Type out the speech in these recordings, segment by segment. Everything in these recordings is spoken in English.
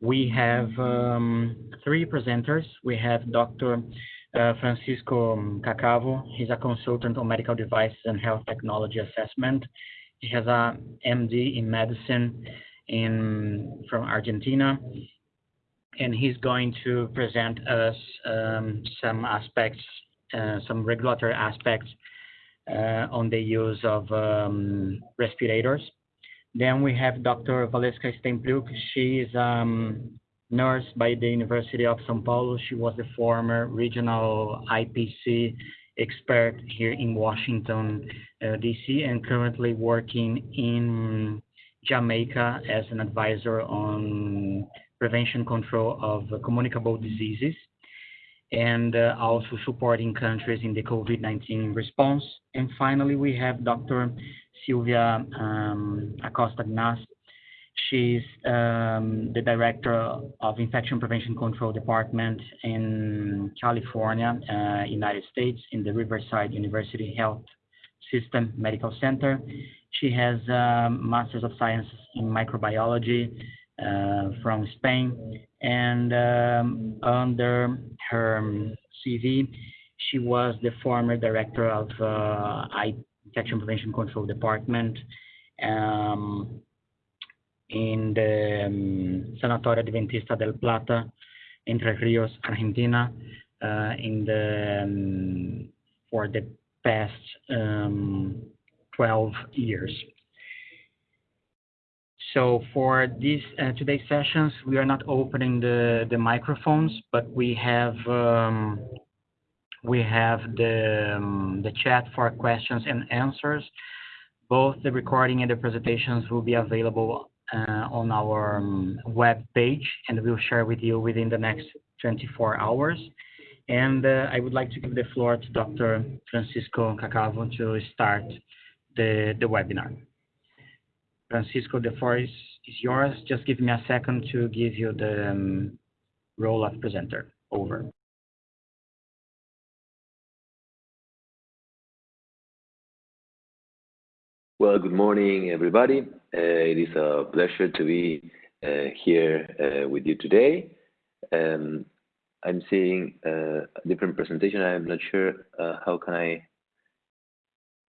we have um, three presenters. We have Dr. Uh, Francisco Cacavo. He's a consultant on medical devices and health technology assessment. He has a MD in medicine in from Argentina, and he's going to present us um, some aspects, uh, some regulatory aspects uh, on the use of um, respirators. Then we have Dr. Valeska Steinpluk. She is um, nurse by the University of São Paulo. She was the former regional IPC expert here in Washington, uh, D.C., and currently working in Jamaica as an advisor on prevention control of communicable diseases and uh, also supporting countries in the COVID-19 response. And finally, we have Dr. Silvia um, Acosta Gnas. She's um, the director of Infection Prevention Control Department in California, uh, United States, in the Riverside University Health System Medical Center. She has um, Masters of Science in Microbiology uh, from Spain, and um, under her CV, she was the former director of uh, Infection Prevention Control Department um, in the um, Sanatorio Adventista del Plata, Entre Rios, Argentina, uh, in the um, for the past um, 12 years. So for this uh, today's sessions, we are not opening the, the microphones, but we have um, we have the um, the chat for questions and answers. Both the recording and the presentations will be available uh, on our um, web page, and we'll share with you within the next 24 hours. And uh, I would like to give the floor to Dr. Francisco Cacavo to start the, webinar. Francisco, the floor is, is yours. Just give me a second to give you the um, role of presenter. Over. Well, good morning, everybody. Uh, it is a pleasure to be uh, here uh, with you today. Um, I'm seeing uh, a different presentation. I'm not sure uh, how can I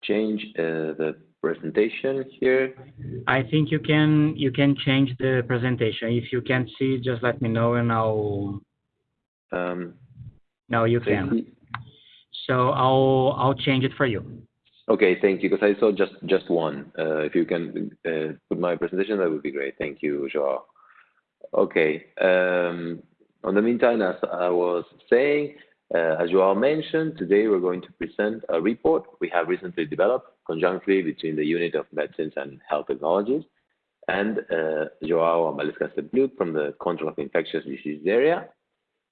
change uh, the presentation here? I think you can you can change the presentation. If you can't see, just let me know and I'll. Um, no, you can. So I'll I'll change it for you. Okay, thank you. Because I saw just just one. Uh, if you can uh, put my presentation, that would be great. Thank you, Joao. Okay. Um, on the meantime, as I was saying, uh, as Joao mentioned, today we're going to present a report we have recently developed conjunctly between the Unit of Medicines and Health Technologies and Joao Valeska Steinpluk from the Control of Infectious Disease area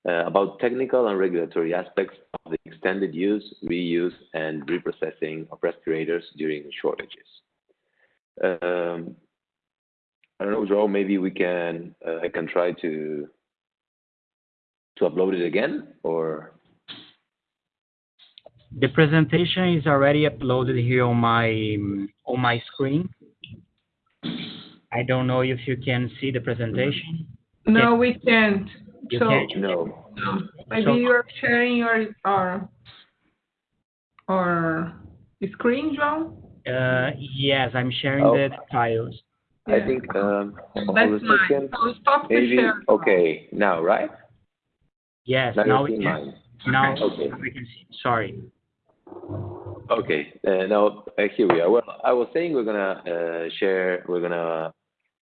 about technical and regulatory aspects of the extended use, reuse, and reprocessing of respirators during shortages. Um, I don't know, Joao, maybe we can, uh, I can try to to upload it again or the presentation is already uploaded here on my on my screen. I don't know if you can see the presentation. No, we can't. You so, can't? No. Maybe So- you're sharing your or or screen, John. Uh, yes, I'm sharing Oh. the files. I think um, That's mine. second. So stop the Maybe share. okay now, right? Yes, Now now you're we can. mine. Now, Okay. we can see. Sorry. Okay. Uh, now uh, here we are. Well, I was saying we're gonna uh, share. We're gonna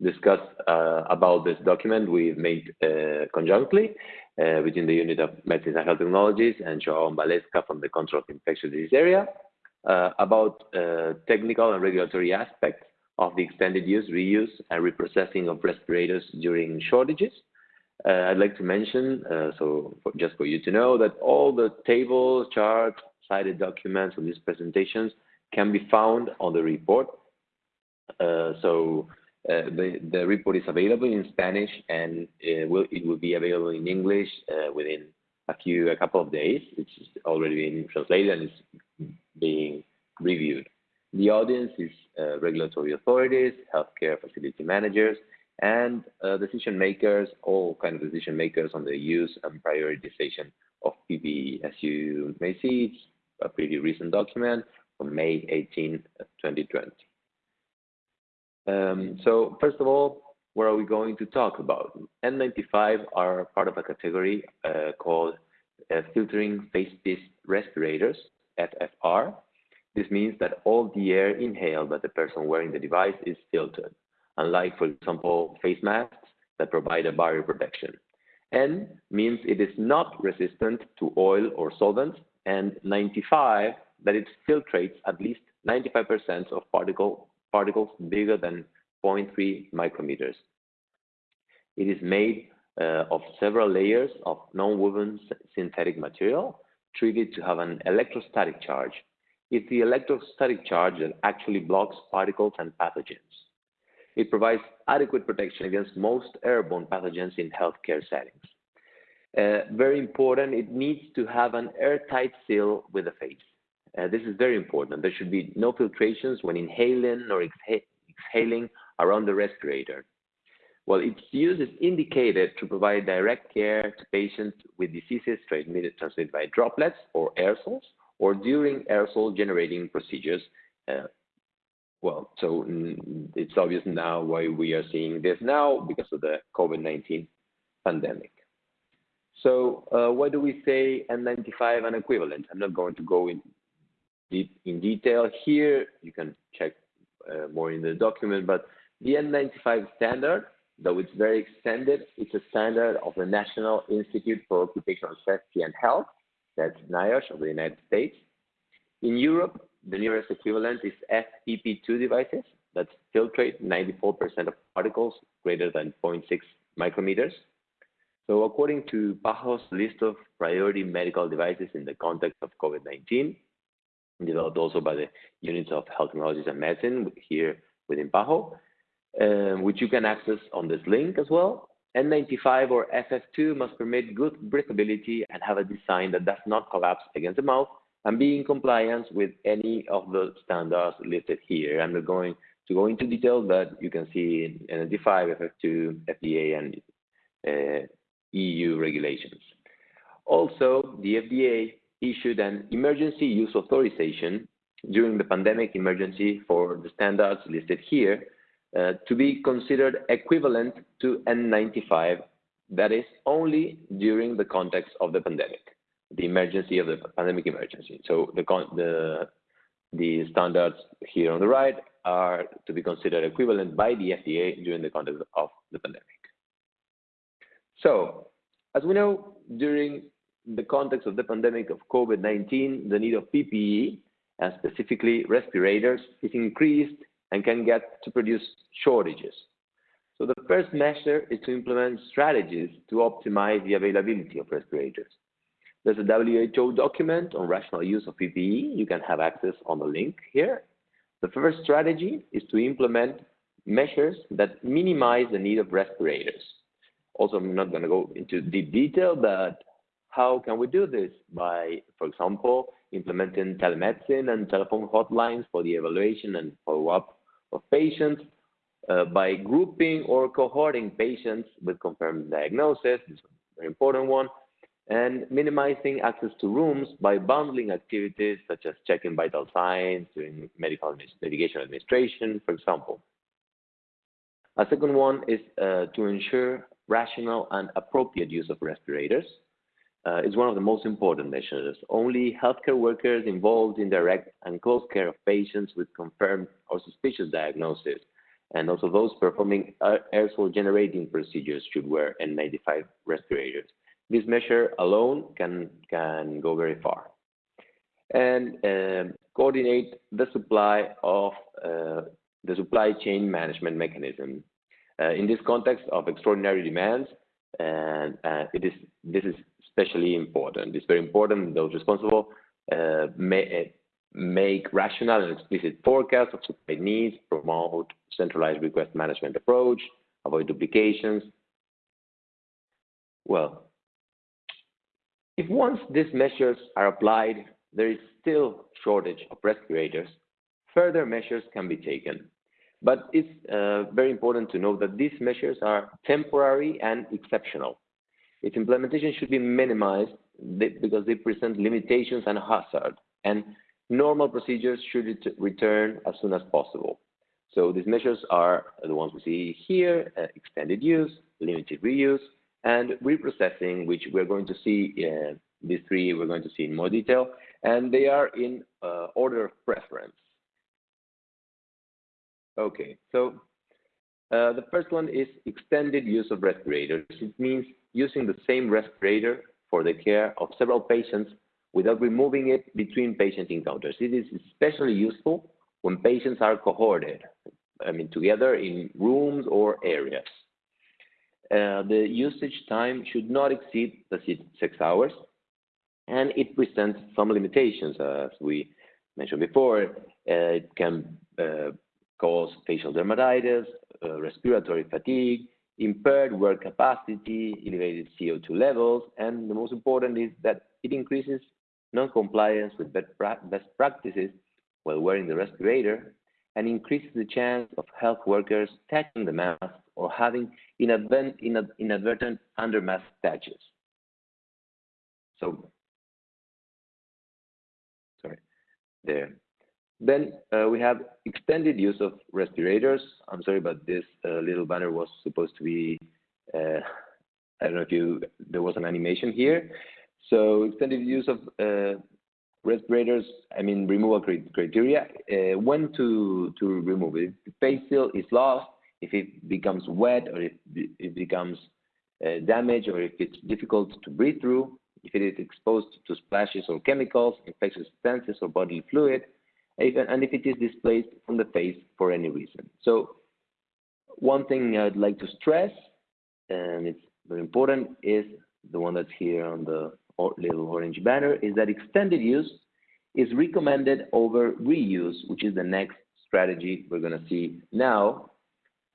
discuss uh, about this document we've made uh, conjunctly uh, between the Unit of Medicine and Health Technologies and Joao Valeska from the Control of Infectious Disease area uh, about uh, technical and regulatory aspects of the extended use, reuse, and reprocessing of respirators during shortages. Uh, I'd like to mention, so for, just for you to know, that all the tables, charts, cited documents of these presentations can be found on the report. So uh, the, report is available in Spanish and it will, it will be available in English uh, within a few, a couple of days. It's already been translated and it's being reviewed. The audience is uh, regulatory authorities, healthcare facility managers, and uh, decision makers, all kind of decision makers on the use and prioritization of PPE. As you may see, it's a pretty recent document from May 18, 2020. Um, so first of all, what are we going to talk about? N95 are part of a category uh, called uh, filtering face piece respirators, FFR. This means that all the air inhaled by the person wearing the device is filtered, unlike, for example, face masks that provide a barrier protection. N means it is not resistant to oil or solvents, and 95 that it filtrates at least 95% of particle, particles bigger than 0.3 micrometers. It is made uh, of several layers of non-woven synthetic material treated to have an electrostatic charge. It's the electrostatic charge that actually blocks particles and pathogens. It provides adequate protection against most airborne pathogens in healthcare settings. Uh, very important, it needs to have an airtight seal with the face. Uh, this is very important. There should be no filtrations when inhaling or exhaling around the respirator. Well, its use is indicated to provide direct care to patients with diseases transmitted, transmitted by droplets or aerosols, or during aerosol generating procedures. Uh, well, so mm, it's obvious now why we are seeing this now because of the COVID-19 pandemic. So uh, why do we say N95 and equivalent? I'm not going to go in, in detail here. You can check uh, more in the document, but the N95 standard though it's very extended, it's a standard of the National Institute for Occupational Safety and Health, that's NIOSH of the United States. In Europe, the nearest equivalent is FFP2 devices that filtrate 94% of particles greater than 0.6 micrometers. So according to PAHO's list of priority medical devices in the context of COVID-19, developed also by the units of health technologies and medicine here within PAHO, um, which you can access on this link as well. N95 or FFP2 must permit good breathability and have a design that does not collapse against the mouth and be in compliance with any of the standards listed here. I'm not going to go into detail, but you can see N95, FFP2, FDA, and uh, EU regulations. Also, the FDA issued an emergency use authorization during the pandemic emergency for the standards listed here uh, to be considered equivalent to N95, that is only during the context of the pandemic, the emergency of the pandemic emergency. So the, the, the standards here on the right are to be considered equivalent by the FDA during the context of the pandemic. So, as we know, during the context of the pandemic of COVID-19, the need of PPE, and specifically respirators, is increased and can get to produce shortages. So the first measure is to implement strategies to optimize the availability of respirators. There's a WHO document on rational use of PPE. You can have access on the link here. The first strategy is to implement measures that minimize the need of respirators. Also, I'm not going to go into deep detail, but how can we do this? By, for example, implementing telemedicine and telephone hotlines for the evaluation and follow-up of patients, uh, by grouping or cohorting patients with confirmed diagnosis, this is a very important one, and minimizing access to rooms by bundling activities such as checking vital signs, doing medical medication administration, for example. A second one is uh, to ensure rational and appropriate use of respirators uh, is one of the most important measures. Only healthcare workers involved in direct and close care of patients with confirmed or suspicious diagnosis, and also those performing aerosol generating procedures should wear N95 respirators. This measure alone can, can go very far. And um, coordinate the supply of uh, the supply chain management mechanism. Uh, in this context of extraordinary demands, and uh, it is this is especially important. It's very important those responsible uh, may, make rational and explicit forecasts of supply needs, promote centralized request management approach, avoid duplications. Well, if once these measures are applied, there is still shortage of respirators, further measures can be taken. But it's uh, very important to note that these measures are temporary and exceptional. Its implementation should be minimized because they present limitations and hazard, and normal procedures should return as soon as possible. So these measures are the ones we see here, uh, extended use, limited reuse, and reprocessing, which we're going to see, uh, these three we're going to see in more detail, and they are in uh, order of preference. Okay, so uh, the first one is extended use of respirators. It means using the same respirator for the care of several patients without removing it between patient encounters. It is especially useful when patients are cohorted, I mean, together in rooms or areas. Uh, the usage time should not exceed the six hours, and it presents some limitations, as we mentioned before. Uh, it can uh, cause facial dermatitis, Uh, respiratory fatigue, impaired work capacity, elevated CO2 levels, and the most important is that it increases non-compliance with best practices while wearing the respirator and increases the chance of health workers touching the mask or having inadvertent, inadvertent under mask touches. So, sorry, there. Then uh, we have extended use of respirators. I'm sorry, but this uh, little banner was supposed to be, uh, I don't know if you, there was an animation here. So extended use of uh, respirators, I mean, removal criteria, uh, when to, to remove it. If face seal is lost, if it becomes wet or if it becomes uh, damaged or if it's difficult to breathe through, if it is exposed to splashes or chemicals, infectious substances or bodily fluid, and if it is displaced from the face for any reason. So one thing I'd like to stress, and it's very important, is the one that's here on the little orange banner, is that extended use is recommended over reuse, which is the next strategy we're going to see now,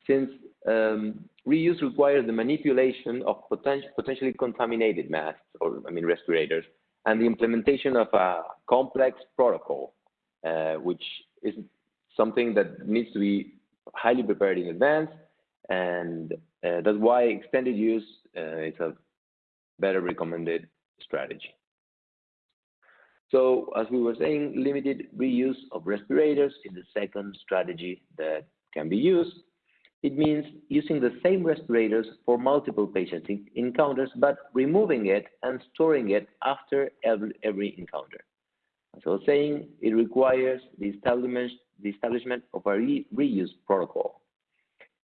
since um, reuse requires the manipulation of poten potentially contaminated masks, or I mean respirators, and the implementation of a complex protocol which is something that needs to be highly prepared in advance. And uh, that's why extended use uh, is a better recommended strategy. So as we were saying, limited reuse of respirators is the second strategy that can be used. It means using the same respirators for multiple patient encounters, but removing it and storing it after every, every encounter. Was saying, it requires the establishment, the establishment of a re reuse protocol.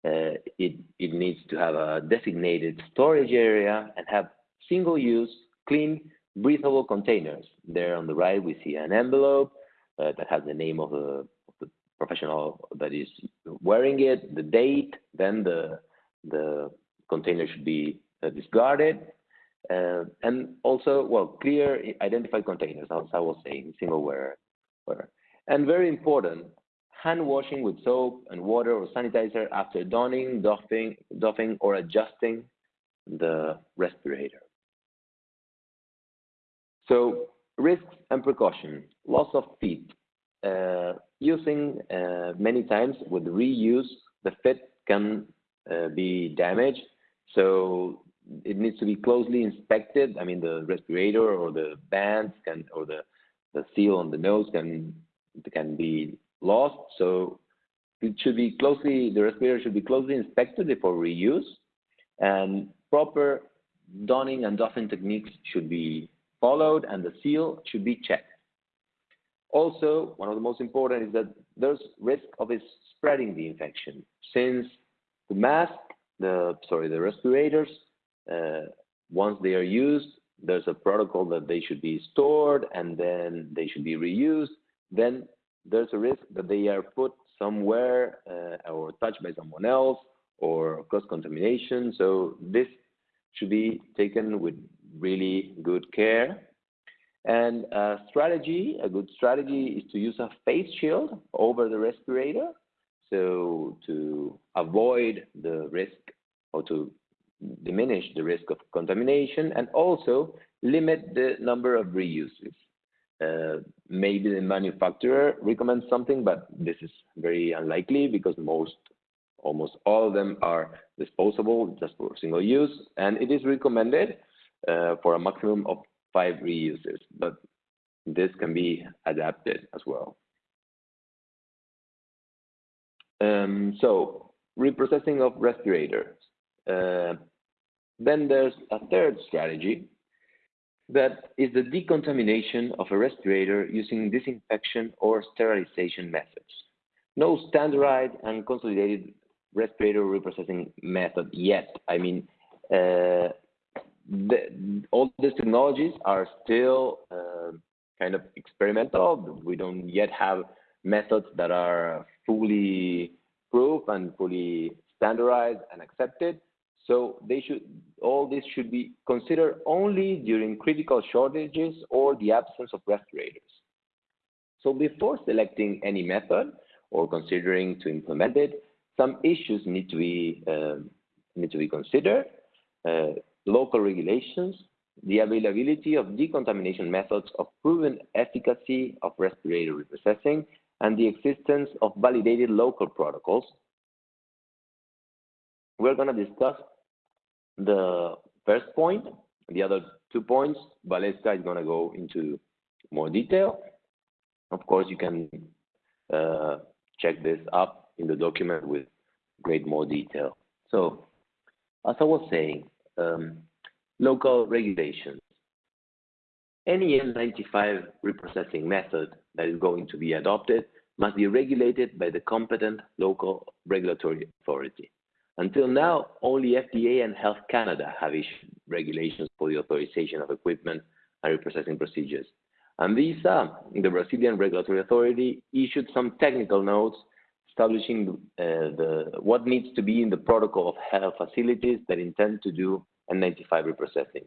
Uh, it, it needs to have a designated storage area and have single-use, clean, breathable containers. There on the right, we see an envelope uh, that has the name of the, of the, professional that is wearing it, the date, then the, the container should be uh, discarded, and also, well, clear identified containers, as I was saying, single wear. And very important, hand washing with soap and water or sanitizer after donning, doffing, doffing or adjusting the respirator. So risks and precautions, loss of fit. Uh, using uh, many times with reuse, the fit can uh, be damaged. So it needs to be closely inspected. I mean, the respirator or the bands can, or the, the seal on the nose can, can be lost. So it should be closely, the respirator should be closely inspected before reuse and proper donning and doffing techniques should be followed and the seal should be checked. Also, one of the most important is that there's risk of it spreading the infection since the mask, the, sorry, the respirators once they are used, there's a protocol that they should be stored and then they should be reused. Then there's a risk that they are put somewhere uh, or touched by someone else or cross contamination. So this should be taken with really good care. And a strategy, a good strategy is to use a face shield over the respirator. So to avoid the risk or to diminish the risk of contamination and also limit the number of reuses. uh, maybe the manufacturer recommends something, but this is very unlikely because most, almost all of them are disposable, just for single use, and it is recommended uh, for a maximum of five reuses, but this can be adapted as well. Um, so, reprocessing of respirators. Uh, then there's a third strategy, that is the decontamination of a respirator using disinfection or sterilization methods. No standardized and consolidated respirator reprocessing method yet. I mean, uh, the, all these technologies are still uh, kind of experimental. We don't yet have methods that are fully proof and fully standardized and accepted. So they should all this should be considered only during critical shortages or the absence of respirators. So before selecting any method or considering to implement it, some issues need to be uh, need to be considered. Uh, local regulations, the availability of decontamination methods of proven efficacy of respirator reprocessing, and the existence of validated local protocols. We're going to discuss the first point, the other two points, Valeska is going to go into more detail. Of course, you can uh, check this up in the document with great more detail. So, as I was saying, um, local regulations. Any N95 reprocessing method that is going to be adopted must be regulated by the competent local regulatory authority. Until now, only FDA and Health Canada have issued regulations for the authorization of equipment and reprocessing procedures. Anvisa, the Brazilian regulatory authority, issued some technical notes establishing uh, the, what needs to be in the protocol of health facilities that intend to do N95 reprocessing.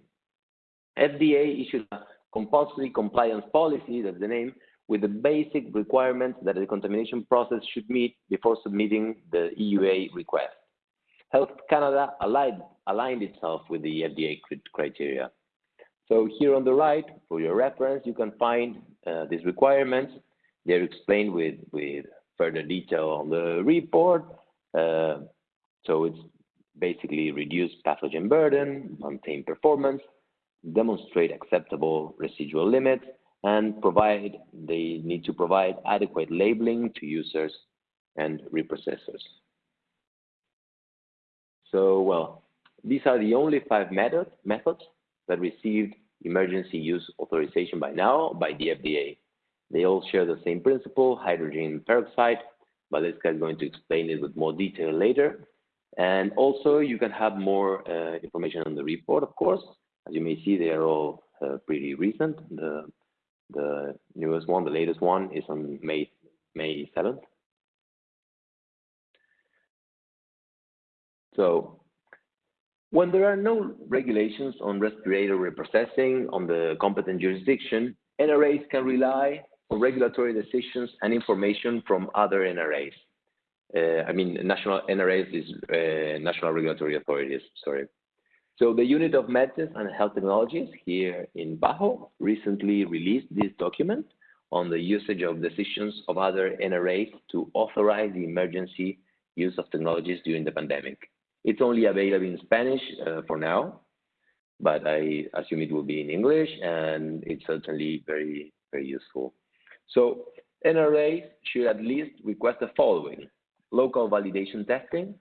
FDA issued a compulsory compliance policy, that's the name, with the basic requirements that the contamination process should meet before submitting the EUA request. Health Canada aligned, aligned itself with the FDA criteria. So here on the right, for your reference, you can find uh, these requirements. They're explained with, with further detail on the report. Uh, so it's basically reduce pathogen burden, maintain performance, demonstrate acceptable residual limits, and provide, they need to provide adequate labeling to users and reprocessors. So, well, these are the only five method, methods that received emergency use authorization by now by the FDA. They all share the same principle, hydrogen peroxide. Valeska is going to explain it with more detail later. And also, you can have more uh, information on the report, of course. As you may see, they are all uh, pretty recent. The, the newest one, the latest one, is on May, May 7th. So when there are no regulations on respirator reprocessing on the competent jurisdiction, NRAs can rely on regulatory decisions and information from other NRAs. Uh, I mean, national NRAs is uh, national regulatory authorities, sorry. So the Unit of Medicine and Health Technologies here in PAHO recently released this document on the usage of decisions of other NRAs to authorize the emergency use of technologies during the pandemic. It's only available in Spanish uh, for now, but I assume it will be in English, and it's certainly very, very useful. So NRAs should at least request the following: local validation testing,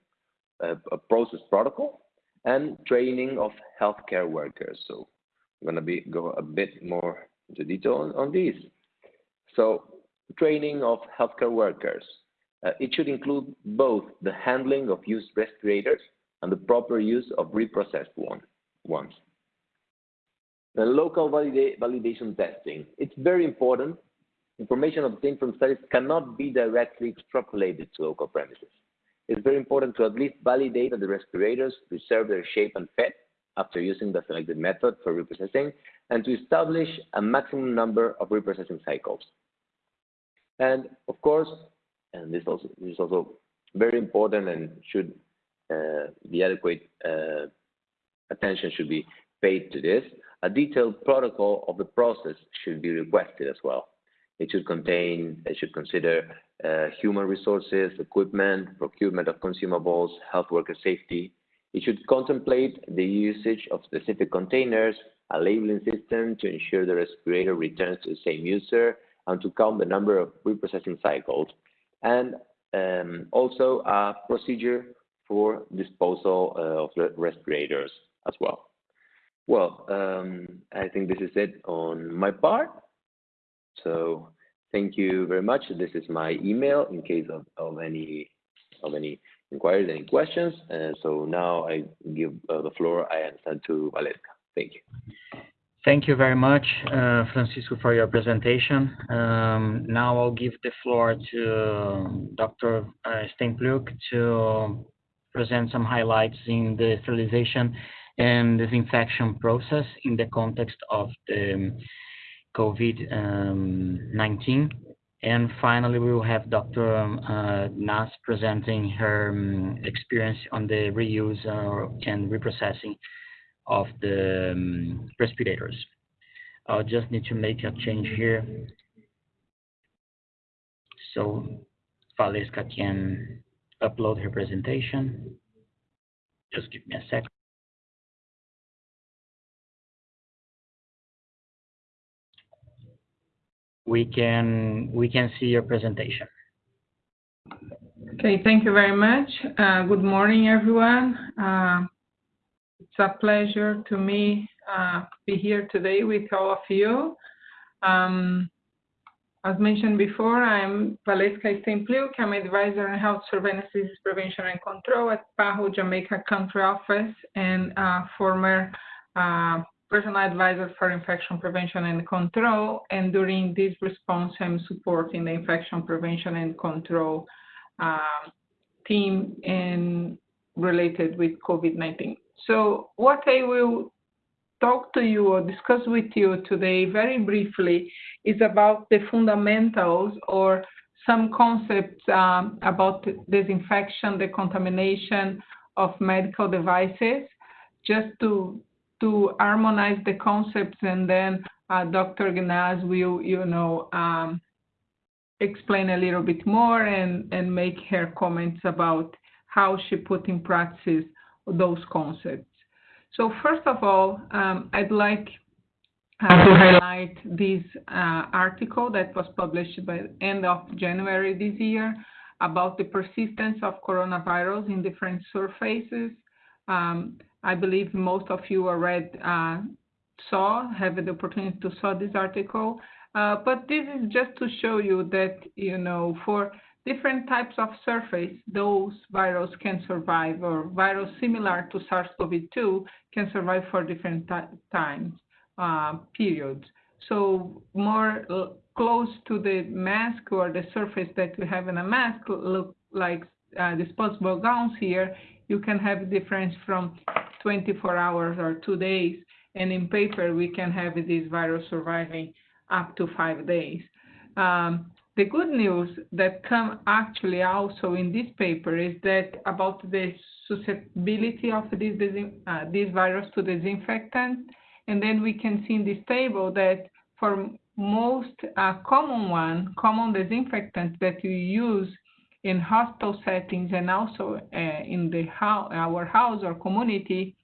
uh, a process protocol, and training of healthcare workers. So I'm going to be go a bit more into detail on, on this. So training of healthcare workers. Uh, it should include both the handling of used respirators and the proper use of reprocessed one, ones. The local valida validation testing. It's very important. Information obtained from studies cannot be directly extrapolated to local premises. It's very important to at least validate that the respirators preserve their shape and fit after using the selected method for reprocessing and to establish a maximum number of reprocessing cycles. And of course, and this, also, this is also very important and should uh, the adequate uh, attention should be paid to this. a detailed protocol of the process should be requested as well. It should contain, it should consider uh, human resources, equipment, procurement of consumables, health worker safety. It should contemplate the usage of specific containers, a labeling system to ensure the respirator returns to the same user, and to count the number of reprocessing cycles, and um, also a procedure for disposal uh, of the respirators as well. Well, um, I think this is it on my part. So thank you very much. This is my email in case of, of any of any inquiries, any questions. And so now I give uh, the floor, I understand, to Valesca. Thank you. Thank you very much, uh, Francisco, for your presentation. Um, now I'll give the floor to Dr. Uh, Steinpluk to present some highlights in the sterilization and disinfection process in the context of the COVID-19. And finally, we will have Dr. Um, uh, Nas presenting her um, experience on the reuse and reprocessing of the um, respirators. I'll just need to make a change here. So Valesca can upload her presentation. Just give me a second. We can we can see your presentation. Okay, thank you very much. Uh, good morning, everyone. Uh, it's a pleasure to me uh, be here today with all of you. Um, as mentioned before, I'm Valesca Steinpluk. I'm advisor on health surveillance disease prevention and control at PAHO Jamaica country office and former uh, personal advisor for infection prevention and control. And during this response, I'm supporting the infection prevention and control uh, team in related with COVID-19. So what I will talk to you or discuss with you today very briefly is about the fundamentals or some concepts um, about disinfection, decontamination of medical devices, just to to harmonize the concepts, and then uh, Dr. Gnaz will, you know, um, explain a little bit more and and make her comments about how she put in practice those concepts. So first of all, um, I'd like uh, to highlight this uh, article that was published by the end of January this year about the persistence of coronavirus in different surfaces. Um, I believe most of you already uh, saw, have the opportunity to saw this article. Uh, but this is just to show you that, you know, for different types of surface, those viruses can survive, or virus similar to SARS-CoV-2 can survive for different times, uh, periods. So more close to the mask or the surface that we have in a mask, look like uh, disposable gowns here, you can have difference from 24 hours or two days. And in paper, we can have this virus surviving up to five days. Um, the good news that come actually also in this paper is that about the susceptibility of this, uh, this virus to disinfectant. And then we can see in this table that for most uh, common one, common disinfectants that you use in hospital settings and also uh, in the ho our house or community,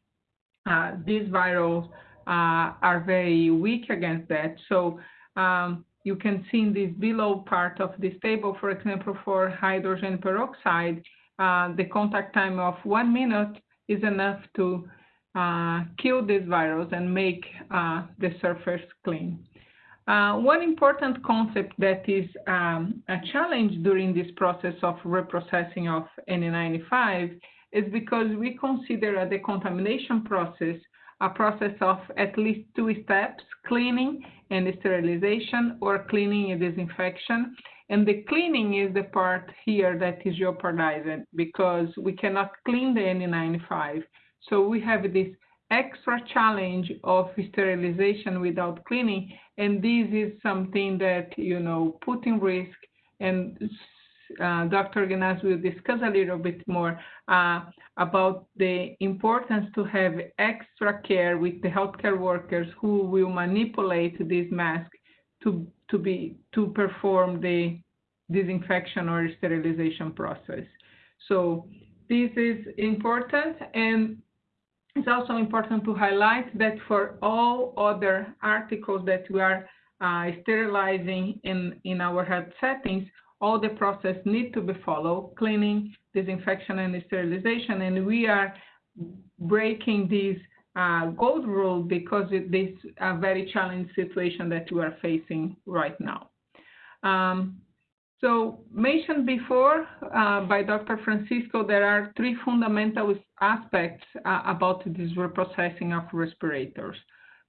uh, these virals uh, are very weak against that. So um, you can see in this below part of this table, for example, for hydrogen peroxide, uh, the contact time of one minute is enough to uh, kill this virus and make uh, the surface clean. Uh, one important concept that is um, a challenge during this process of reprocessing of N95 is because we consider a decontamination process a process of at least two steps, cleaning and sterilization or cleaning and disinfection. And the cleaning is the part here that is jeopardized because we cannot clean the N95. So we have this extra challenge of sterilization without cleaning. And this is something that, you know, put in risk and uh, Dr. Guinness will discuss a little bit more uh, about the importance to have extra care with the healthcare workers who will manipulate this mask to, to, be, to perform the disinfection or sterilization process. So this is important and it's also important to highlight that for all other articles that we are uh, sterilizing in, in our health settings, all the process need to be followed, cleaning, disinfection, and sterilization. And we are breaking this uh, gold rule because it is a very challenging situation that we are facing right now. Um, so mentioned before uh, by Dr. Francisco, there are three fundamental aspects uh, about this reprocessing of respirators.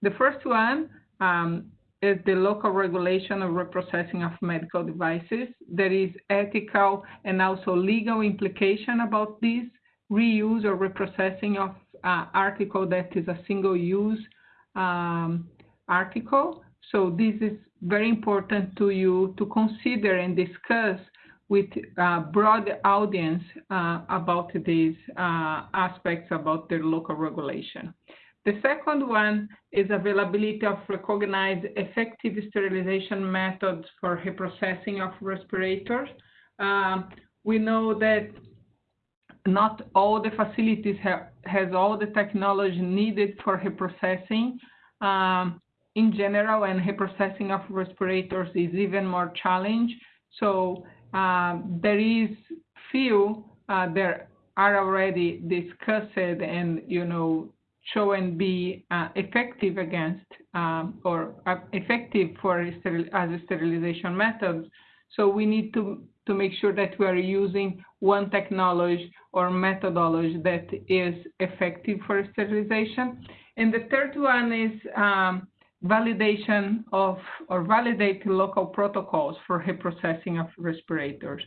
The first one um, is the local regulation of reprocessing of medical devices. There is ethical and also legal implication about this reuse or reprocessing of uh, article that is a single-use um, article. So this is very important to you to consider and discuss with a broad audience uh, about these uh, aspects about the local regulation. The second one is availability of recognized effective sterilization methods for reprocessing of respirators. Um, we know that not all the facilities have has all the technology needed for reprocessing um, in general, and reprocessing of respirators is even more challenge. So uh, there is few uh, there are already discussed and you know show and be uh, effective against um, or uh, effective for as a sterilization methods. So we need to, to make sure that we are using one technology or methodology that is effective for sterilization. And the third one is um, validation of or validate local protocols for reprocessing of respirators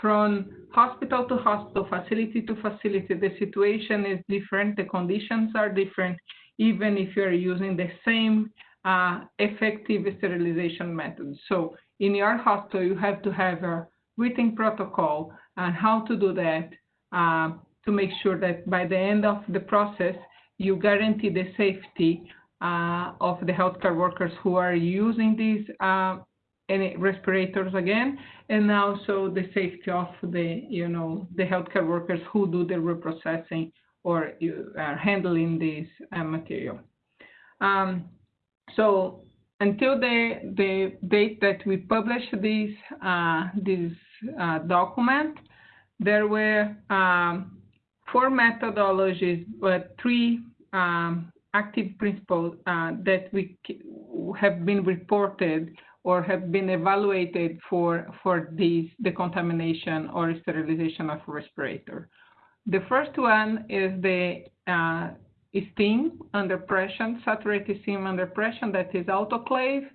from hospital to hospital, facility to facility, the situation is different, the conditions are different, even if you're using the same uh, effective sterilization method. So in your hospital, you have to have a written protocol on how to do that uh, to make sure that by the end of the process, you guarantee the safety uh, of the healthcare workers who are using these uh, any respirators again, and also the safety of the, you know, the healthcare workers who do the reprocessing or are handling this uh, material. Um, so until the, the date that we published this, uh, this uh, document, there were um, four methodologies, but three um, active principles uh, that we have been reported or have been evaluated for, for this decontamination or sterilization of respirator. The first one is the uh, steam under pressure, saturated steam under pressure, that is autoclave.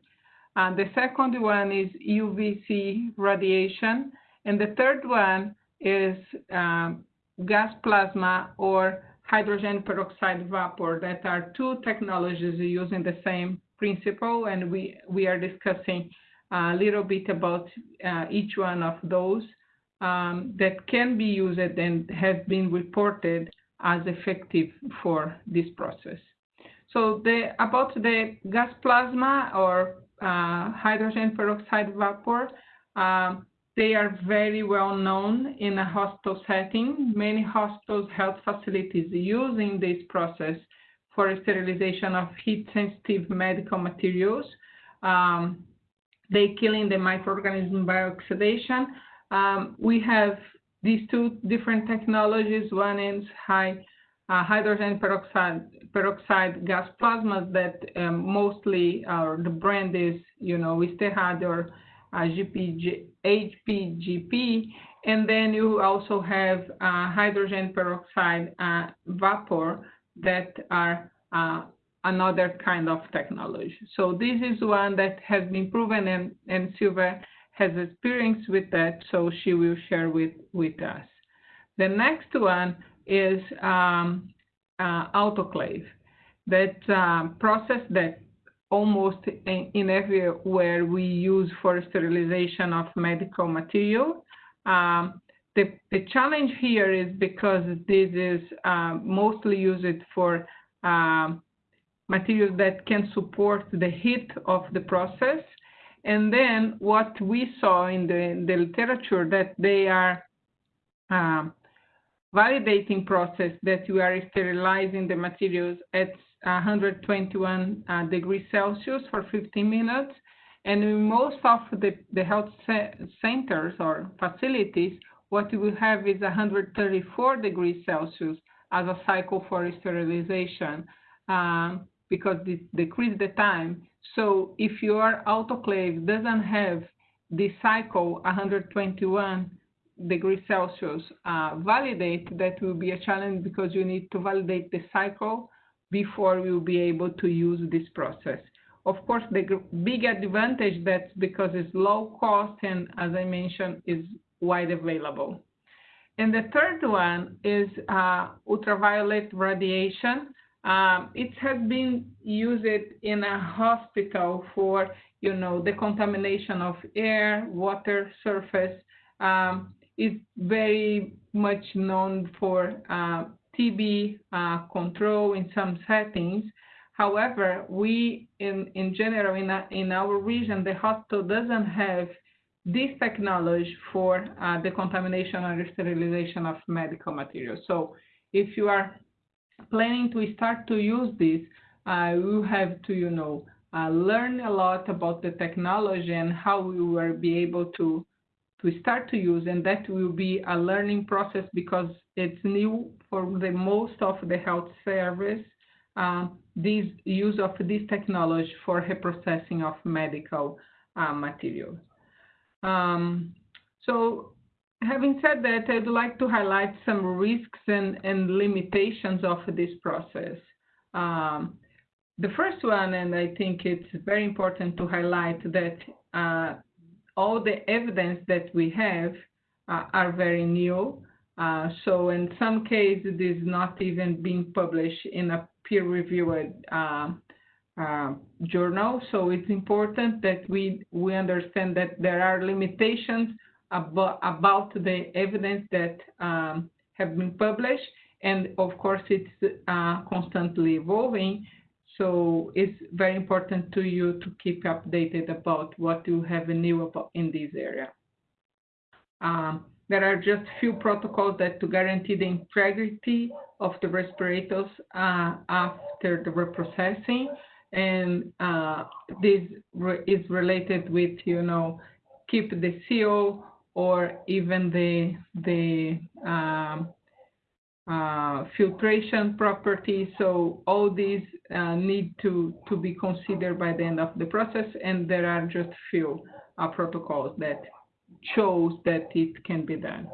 And the second one is UVC radiation. And the third one is um, gas plasma or hydrogen peroxide vapor that are two technologies using the same principle, and we, we are discussing a little bit about uh, each one of those um, that can be used and have been reported as effective for this process. So the, about the gas plasma or uh, hydrogen peroxide vapor, um, they are very well known in a hospital setting. Many hospitals, health facilities using this process for sterilization of heat-sensitive medical materials. Um, they killing the microorganism by oxidation. Um, we have these two different technologies. One is high uh, hydrogen peroxide, peroxide gas plasmas that um, mostly uh, the brand is, you know, Sterrad or uh, GPG, HPGP. And then you also have uh, hydrogen peroxide uh, vapor that are uh, another kind of technology. So this is one that has been proven and, and Silva has experience with that, so she will share with, with us. The next one is um, uh, autoclave. That um, process that almost in, in everywhere we use for sterilization of medical material. Um, the, the challenge here is because this is uh, mostly used for uh, materials that can support the heat of the process. And then what we saw in the, in the literature that they are uh, validating process that you are sterilizing the materials at 121 uh, degrees Celsius for 15 minutes. And in most of the, the health centers or facilities, what we will have is 134 degrees Celsius as a cycle for sterilization um, because it decrease the time. So if your autoclave doesn't have the cycle 121 degrees Celsius uh, validate, that will be a challenge because you need to validate the cycle before will be able to use this process. Of course, the big advantage that's because it's low cost and as I mentioned, is wide available. And the third one is uh, ultraviolet radiation. Um, it has been used in a hospital for, you know, the contamination of air, water, surface. Um, it's very much known for uh, TB uh, control in some settings. However, we, in, in general, in, a, in our region, the hospital doesn't have this technology for uh, the contamination and sterilization of medical materials. So if you are planning to start to use this, uh, you have to, you know, uh, learn a lot about the technology and how we will be able to to start to use, and that will be a learning process because it's new for the most of the health service. Uh, this use of this technology for reprocessing of medical uh, materials. Um, so having said that, I'd like to highlight some risks and, and limitations of this process. Um, the first one, and I think it's very important to highlight that uh, all the evidence that we have uh, are very new. Uh, so in some cases, it is not even being published in a peer-reviewed uh, uh, journal. So it's important that we, we understand that there are limitations about, about the evidence that um, have been published. And of course, it's uh, constantly evolving. So it's very important to you to keep updated about what you have new about in this area. Um, there are just few protocols that to guarantee the integrity of the respirators uh, after the reprocessing and uh, this re is related with you know keep the seal or even the the um, uh, filtration properties. So all these uh, need to to be considered by the end of the process, and there are just few uh, protocols that shows that it can be done.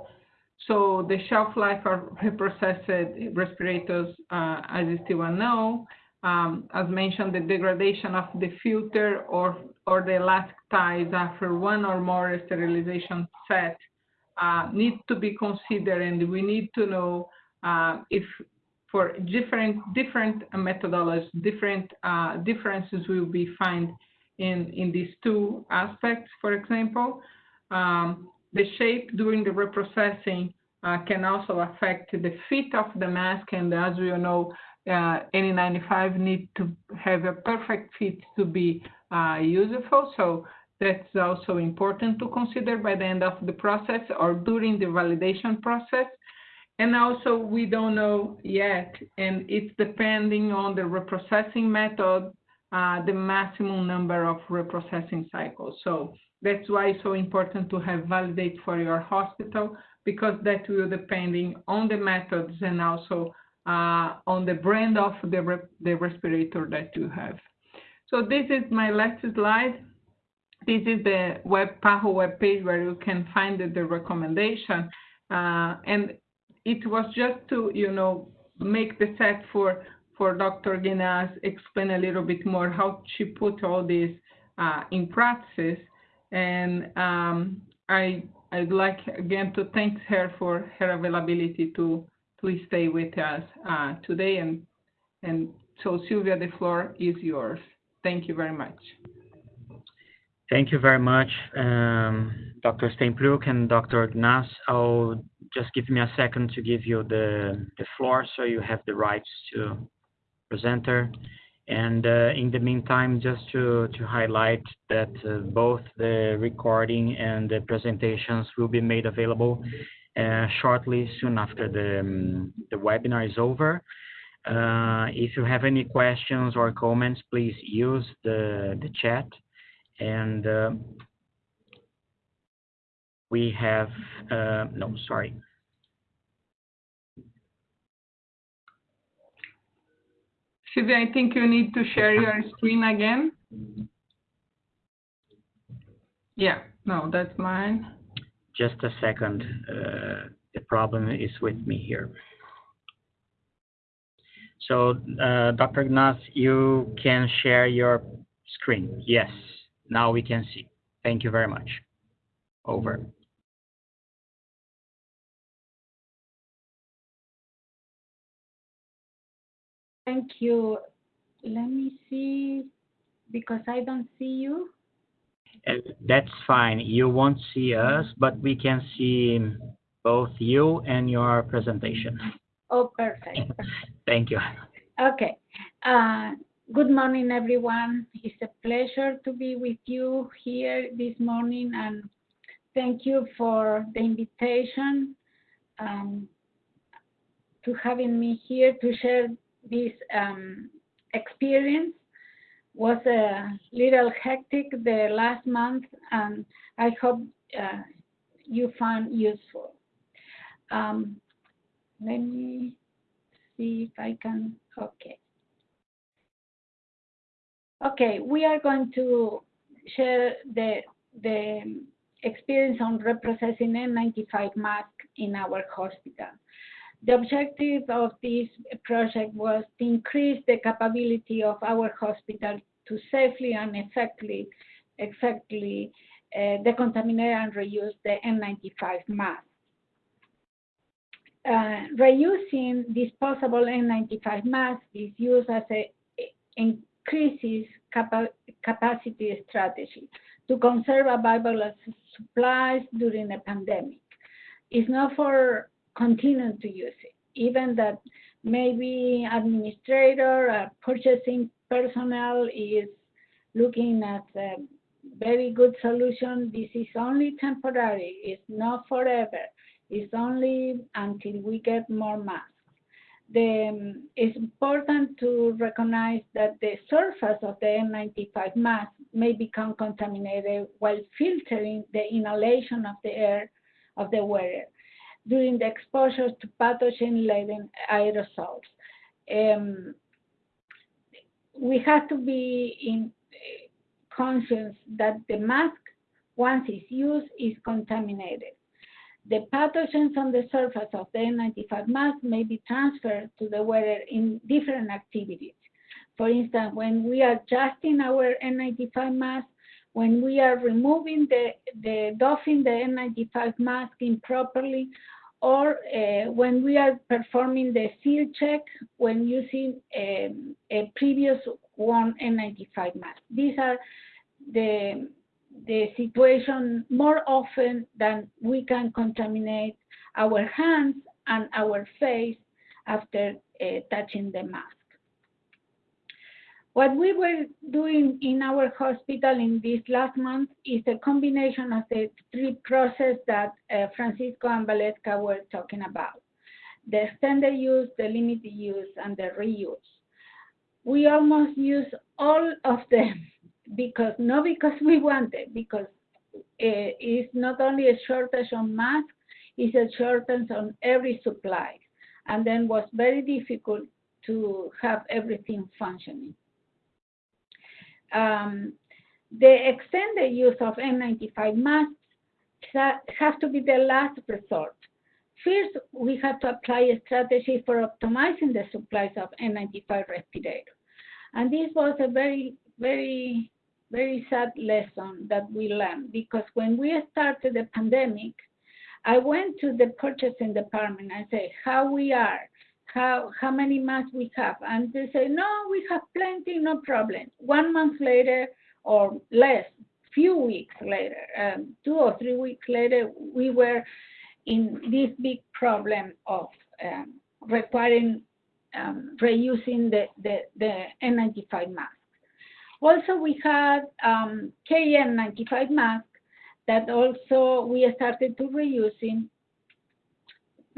So the shelf life of reprocessed respirators uh, is still unknown um, as mentioned, the degradation of the filter or, or the elastic ties after one or more sterilization set uh, need to be considered and we need to know uh, if for different different methodologies, different uh, differences will be found in, in these two aspects. For example, um, the shape during the reprocessing uh, can also affect the fit of the mask and as we all know, uh, N95 need to have a perfect fit to be uh, useful. So that's also important to consider by the end of the process or during the validation process. And also we don't know yet, and it's depending on the reprocessing method, uh, the maximum number of reprocessing cycles. So that's why it's so important to have validate for your hospital because that will depending on the methods and also uh, on the brand of the, re the respirator that you have. So this is my last slide. This is the web PAHO page where you can find the, the recommendation. Uh, and it was just to, you know, make the set for, for Dr. Guinness, explain a little bit more how she put all this uh, in practice. And um, I, I'd like again to thank her for her availability to please stay with us uh, today. And, and so, Sylvia, the floor is yours. Thank you very much. Thank you very much, um, Dr. Steenpluk and Dr. Gnas. I'll just give me a second to give you the, the floor so you have the rights to presenter. And uh, in the meantime, just to, to highlight that uh, both the recording and the presentations will be made available shortly, soon after the, um, the webinar is over. Uh, if you have any questions or comments, please use the, the chat and uh, we have, uh, no, sorry. Sylvia, I think you need to share your screen again. Yeah, no, that's mine. Just a second. Uh, the problem is with me here. So, uh, Dr. Gnas, you can share your screen. Yes. Now we can see. Thank you very much. Over. Thank you. Let me see, because I don't see you. That's fine. You won't see us, but we can see both you and your presentation. Oh, perfect. Thank you. Okay. Uh, Good morning, everyone. It's a pleasure to be with you here this morning, and thank you for the invitation um, to having me here to share this um, experience. Was a little hectic the last month, and I hope uh, you found useful. Um, let me see if I can. Okay. Okay, we are going to share the, the experience on reprocessing N95 mask in our hospital. The objective of this project was to increase the capability of our hospital to safely and effectively, effectively uh, decontaminate and reuse the N95 mask. Uh, reusing disposable N95 masks is used as a, increases capa capacity strategy to conserve available supplies during a pandemic. It's not for continuing to use it, even that maybe administrator or purchasing personnel is looking at a very good solution. This is only temporary. It's not forever. It's only until we get more masks the, it's important to recognize that the surface of the N95 mask may become contaminated while filtering the inhalation of the air of the wearer during the exposure to pathogen-laden aerosols. Um, we have to be in eh, conscious that the mask, once it's used, is contaminated. The pathogens on the surface of the N95 mask may be transferred to the wearer in different activities. For instance, when we are adjusting our N95 mask, when we are removing the, the doffing the N95 mask improperly, or uh, when we are performing the seal check when using a, a previous one N95 mask. These are the the situation more often than we can contaminate our hands and our face after uh, touching the mask. What we were doing in our hospital in this last month is a combination of the three processes that uh, Francisco and Valeska were talking about. The extended use, the limited use, and the reuse. We almost use all of them because not because we want it, because uh, it's not only a shortage on masks, it's a shortage on every supply, and then was very difficult to have everything functioning. Um, the extended use of N95 masks have to be the last resort. First, we have to apply a strategy for optimizing the supplies of N95 respirators. And this was a very, very very sad lesson that we learned because when we started the pandemic, I went to the purchasing department and said how we are, how how many masks we have, and they say no, we have plenty, no problem. One month later or less, few weeks later, um, two or three weeks later, we were in this big problem of um, requiring um, reusing the, the, the N95 mask. Also, we had um, KN95 mask that also we started to reusing.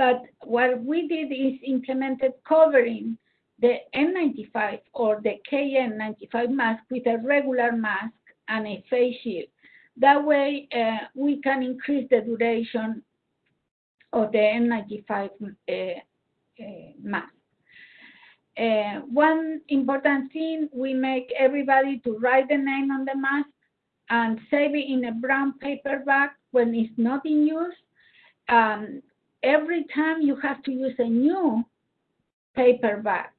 But what we did is implemented covering the N95 or the KN95 mask with a regular mask and a face shield. That way, uh, we can increase the duration of the N95 uh, uh, mask. Uh, one important thing, we make everybody to write the name on the mask and save it in a brown paper bag when it's not in use. Um, every time you have to use a new paper bag.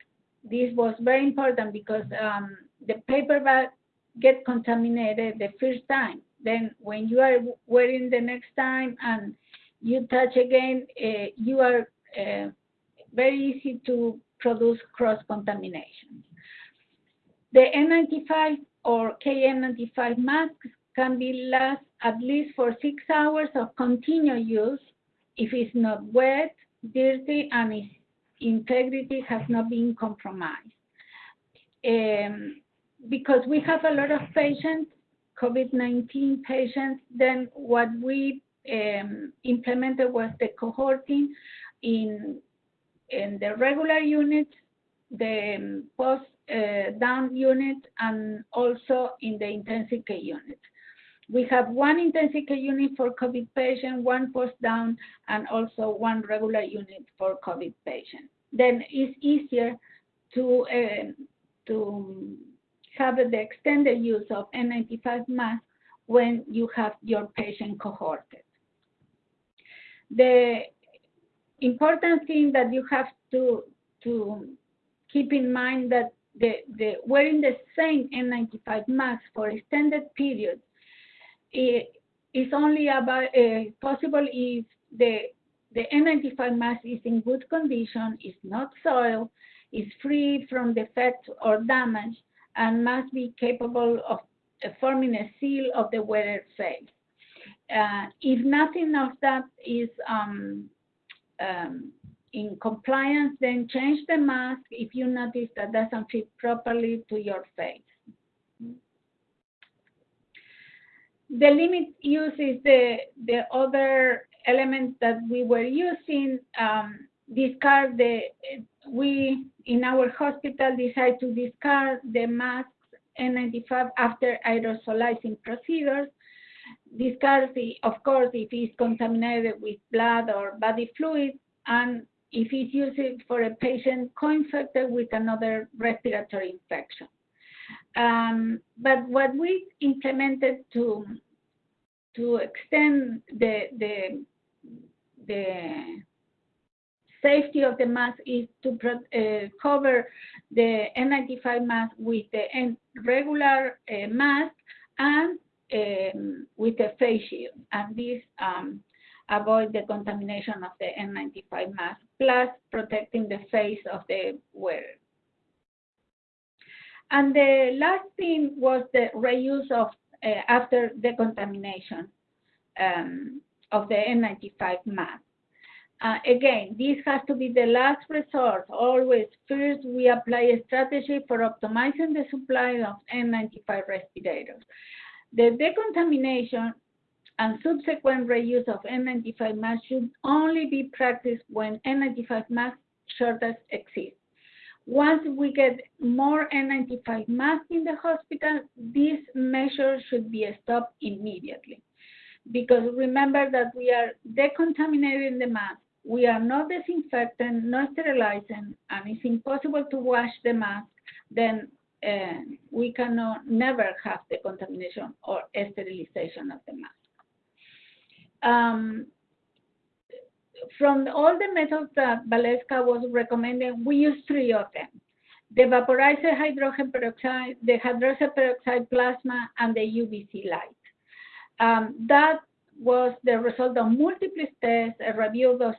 This was very important because um, the paper bag get contaminated the first time. Then when you are wearing the next time and you touch again, uh, you are uh, very easy to produce cross-contamination. The N95 or KN95 masks can be last at least for six hours of continuous use if it's not wet, dirty, and its integrity has not been compromised. Um, because we have a lot of patients, COVID-19 patients, then what we um, implemented was the cohorting in in the regular unit, the post uh, down unit, and also in the intensive care unit. We have one intensive care unit for COVID patient, one post down, and also one regular unit for COVID patient. Then it's easier to uh, to have the extended use of N95 mask when you have your patient cohorted. The important thing that you have to to keep in mind that the, the wearing the same N95 mask for extended periods is only about uh, possible if the the N95 mask is in good condition, is not soiled, is free from defects or damage, and must be capable of uh, forming a seal of the wearer face. Uh, if nothing of that is um, um, in compliance, then change the mask if you notice that doesn't fit properly to your face. The limit use is the, the other element that we were using. Um, discard the, we in our hospital decide to discard the masks N95 after aerosolizing procedures. Discard, the, of course, if it's contaminated with blood or body fluid, and if it's used for a patient co-infected with another respiratory infection. Um, but what we implemented to to extend the the the safety of the mask is to uh, cover the N95 mask with the regular uh, mask and um, with a face shield. And this um, avoid the contamination of the N95 mask, plus protecting the face of the wearer. And the last thing was the reuse of uh, after decontamination um, of the N95 mask. Uh, again, this has to be the last resort. Always, first we apply a strategy for optimizing the supply of N95 respirators. The decontamination and subsequent reuse of N95 masks should only be practiced when N95 mask shortage exists. Once we get more N95 masks in the hospital, this measure should be stopped immediately. Because remember that we are decontaminating the mask, we are not disinfecting, not sterilizing, and it's impossible to wash the mask, then uh, we cannot never have the contamination or sterilization of the mask. Um, from all the methods that Valeska was recommending, we use three of them. The vaporizer hydrogen peroxide, the hydrogen peroxide plasma, and the UVC light. Um, that was the result of multiple tests, a review of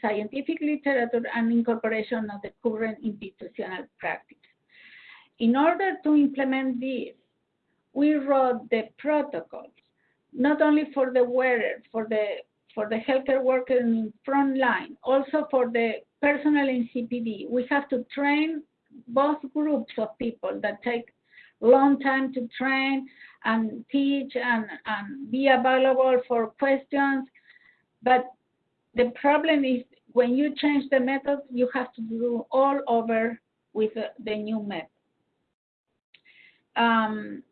scientific literature, and incorporation of the current institutional practice. In order to implement this, we wrote the protocols, not only for the wearer, for the for the healthcare worker in front line, also for the personnel in CPD. We have to train both groups of people that take long time to train and teach and, and be available for questions. But the problem is when you change the method, you have to do all over with the, the new method. Um,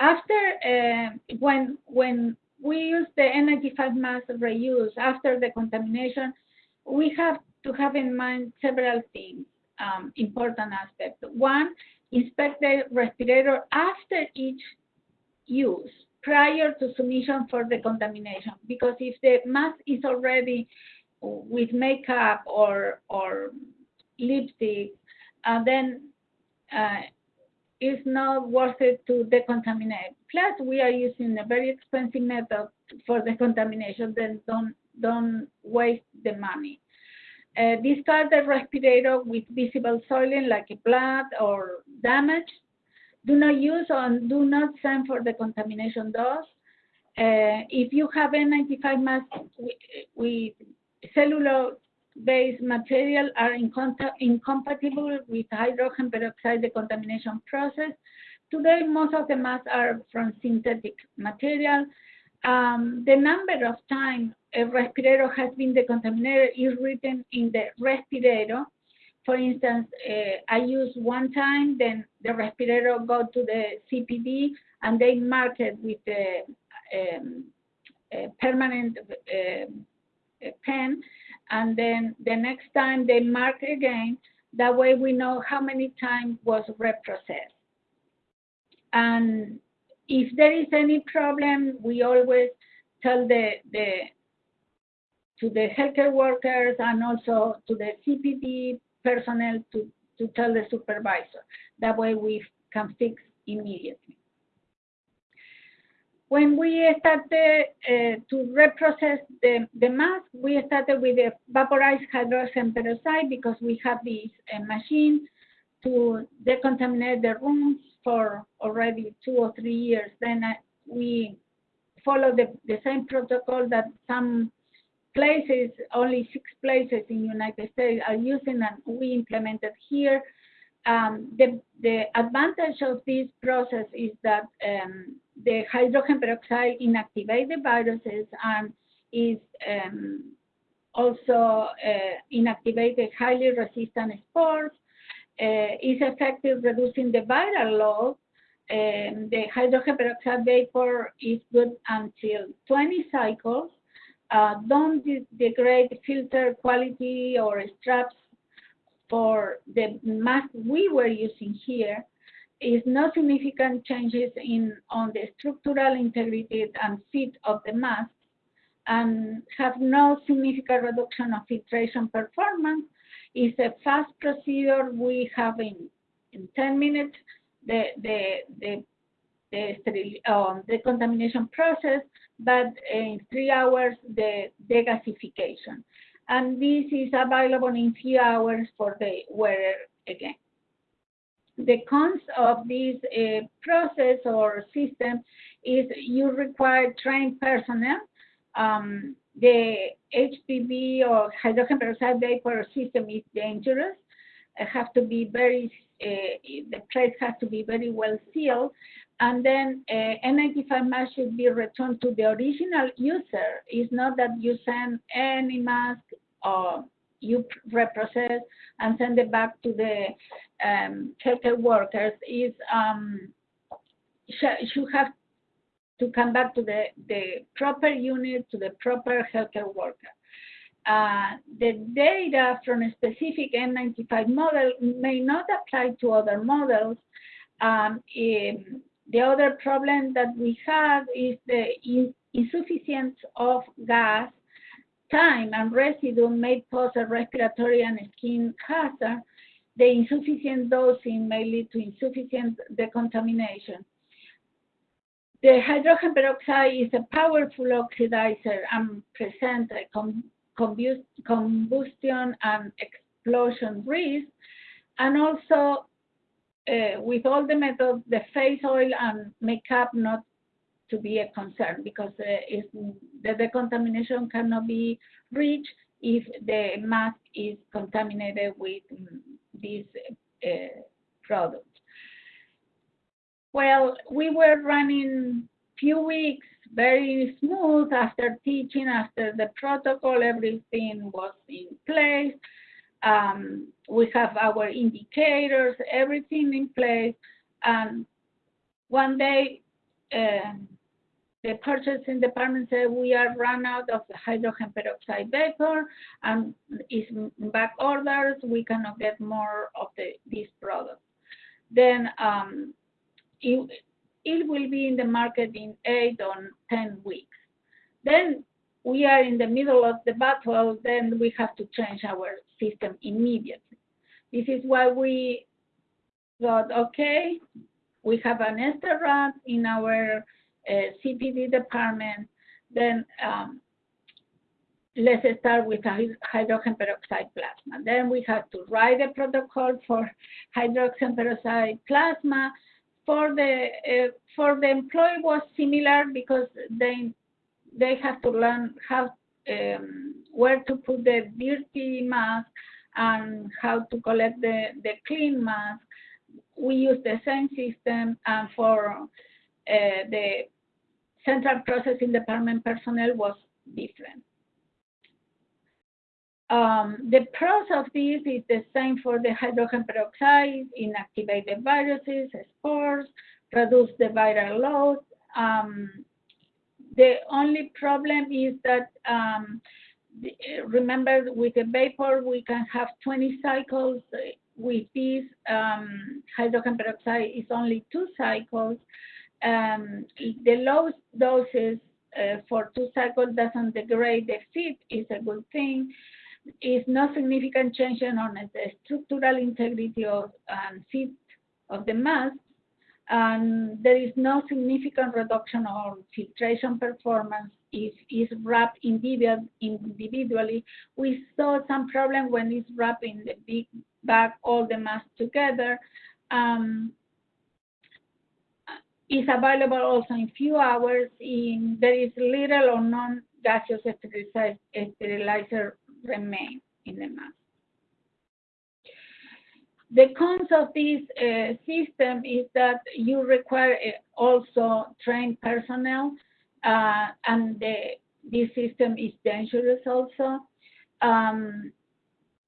after uh, when when we use the N95 mask reuse after the contamination, we have to have in mind several things, um, important aspects. One, inspect the respirator after each use prior to submission for the contamination because if the mask is already with makeup or or lipstick, uh, then uh, it's not worth it to decontaminate. Plus, we are using a very expensive method for the contamination, then don't don't waste the money. Uh, discard the respirator with visible soiling like blood or damage. Do not use or do not send for the contamination dose. Uh, if you have N95 mask with, with cellulose-based material are incompatible with hydrogen peroxide decontamination process. Today, most of the masks are from synthetic material. Um, the number of times a respirator has been decontaminated is written in the respirator. For instance, uh, I use one time, then the respirator go to the CPD, and they mark it with a, um, permanent uh, pen, and then the next time they mark again. That way we know how many times was reprocessed. And if there is any problem, we always tell the, the to the healthcare workers and also to the CPD personnel to, to tell the supervisor. That way we can fix immediately. When we started uh, to reprocess the, the mask, we started with the vaporized hydrogen peroxide because we have this uh, machine to decontaminate the rooms for already two or three years. Then uh, we follow the, the same protocol that some places, only six places in the United States are using and we implemented here. Um, the, the advantage of this process is that um, the hydrogen peroxide inactivates the viruses and is um, also uh, inactivated highly resistant spores, uh, is effective reducing the viral load. Um, the hydrogen peroxide vapor is good until 20 cycles. Uh, don't de degrade filter quality or straps for the mask we were using here is no significant changes in on the structural integrity and fit of the mask and have no significant reduction of filtration performance. It's a fast procedure. We have in, in 10 minutes the, the, the, the, um, the contamination process, but in three hours the degasification. And this is available in few hours for the wearer again the cons of this uh, process or system is you require trained personnel. Um, the HPV or hydrogen peroxide vapor system is dangerous. It has to be very, uh, the place has to be very well sealed. And then uh, N95 mask should be returned to the original user. It's not that you send any mask or you reprocess and send it back to the um, healthcare workers is um, should have to come back to the, the proper unit, to the proper healthcare worker. Uh, the data from a specific N95 model may not apply to other models. Um, in, the other problem that we have is the insufficiency of gas time and residue may pose a respiratory and skin hazard, the insufficient dosing may lead to insufficient decontamination. The hydrogen peroxide is a powerful oxidizer and presents a combustion and explosion risk, and also uh, with all the methods, the face oil and makeup not to be a concern because uh, the decontamination cannot be reached if the mask is contaminated with um, these uh, products. Well, we were running few weeks very smooth after teaching, after the protocol, everything was in place. Um, we have our indicators, everything in place. And one day, uh, the purchasing department said we are run out of the hydrogen peroxide vapor and it's back orders. We cannot get more of the, this product. Then um, it, it will be in the market in eight or 10 weeks. Then we are in the middle of the battle, then we have to change our system immediately. This is why we thought, okay, we have an Sterrad in our uh, CPD department, then um, let's start with hydrogen peroxide plasma. Then we have to write a protocol for hydrogen peroxide plasma. For the uh, for the employee was similar because they they have to learn how um, where to put the dirty mask and how to collect the, the clean mask. We use the same system, and for uh, the central processing department personnel was different. Um, the pros of this is the same for the hydrogen peroxide, inactivate the viruses, spores, reduce the viral load. Um, the only problem is that, um, remember with the vapor, we can have 20 cycles. With this, um, hydrogen peroxide is only two cycles um, the low doses uh, for two cycles doesn't degrade the fit is a good thing. Is no significant change on the structural integrity of and fit of the mask, and there is no significant reduction on filtration performance if it's wrapped individually. We saw some problem when it's wrapped in the big bag, all the masks together. Um, is available also in few hours. In, there is little or none gaseous sterilizer remain in the mask. The cons of this uh, system is that you require uh, also trained personnel, uh, and the, this system is dangerous also. Um,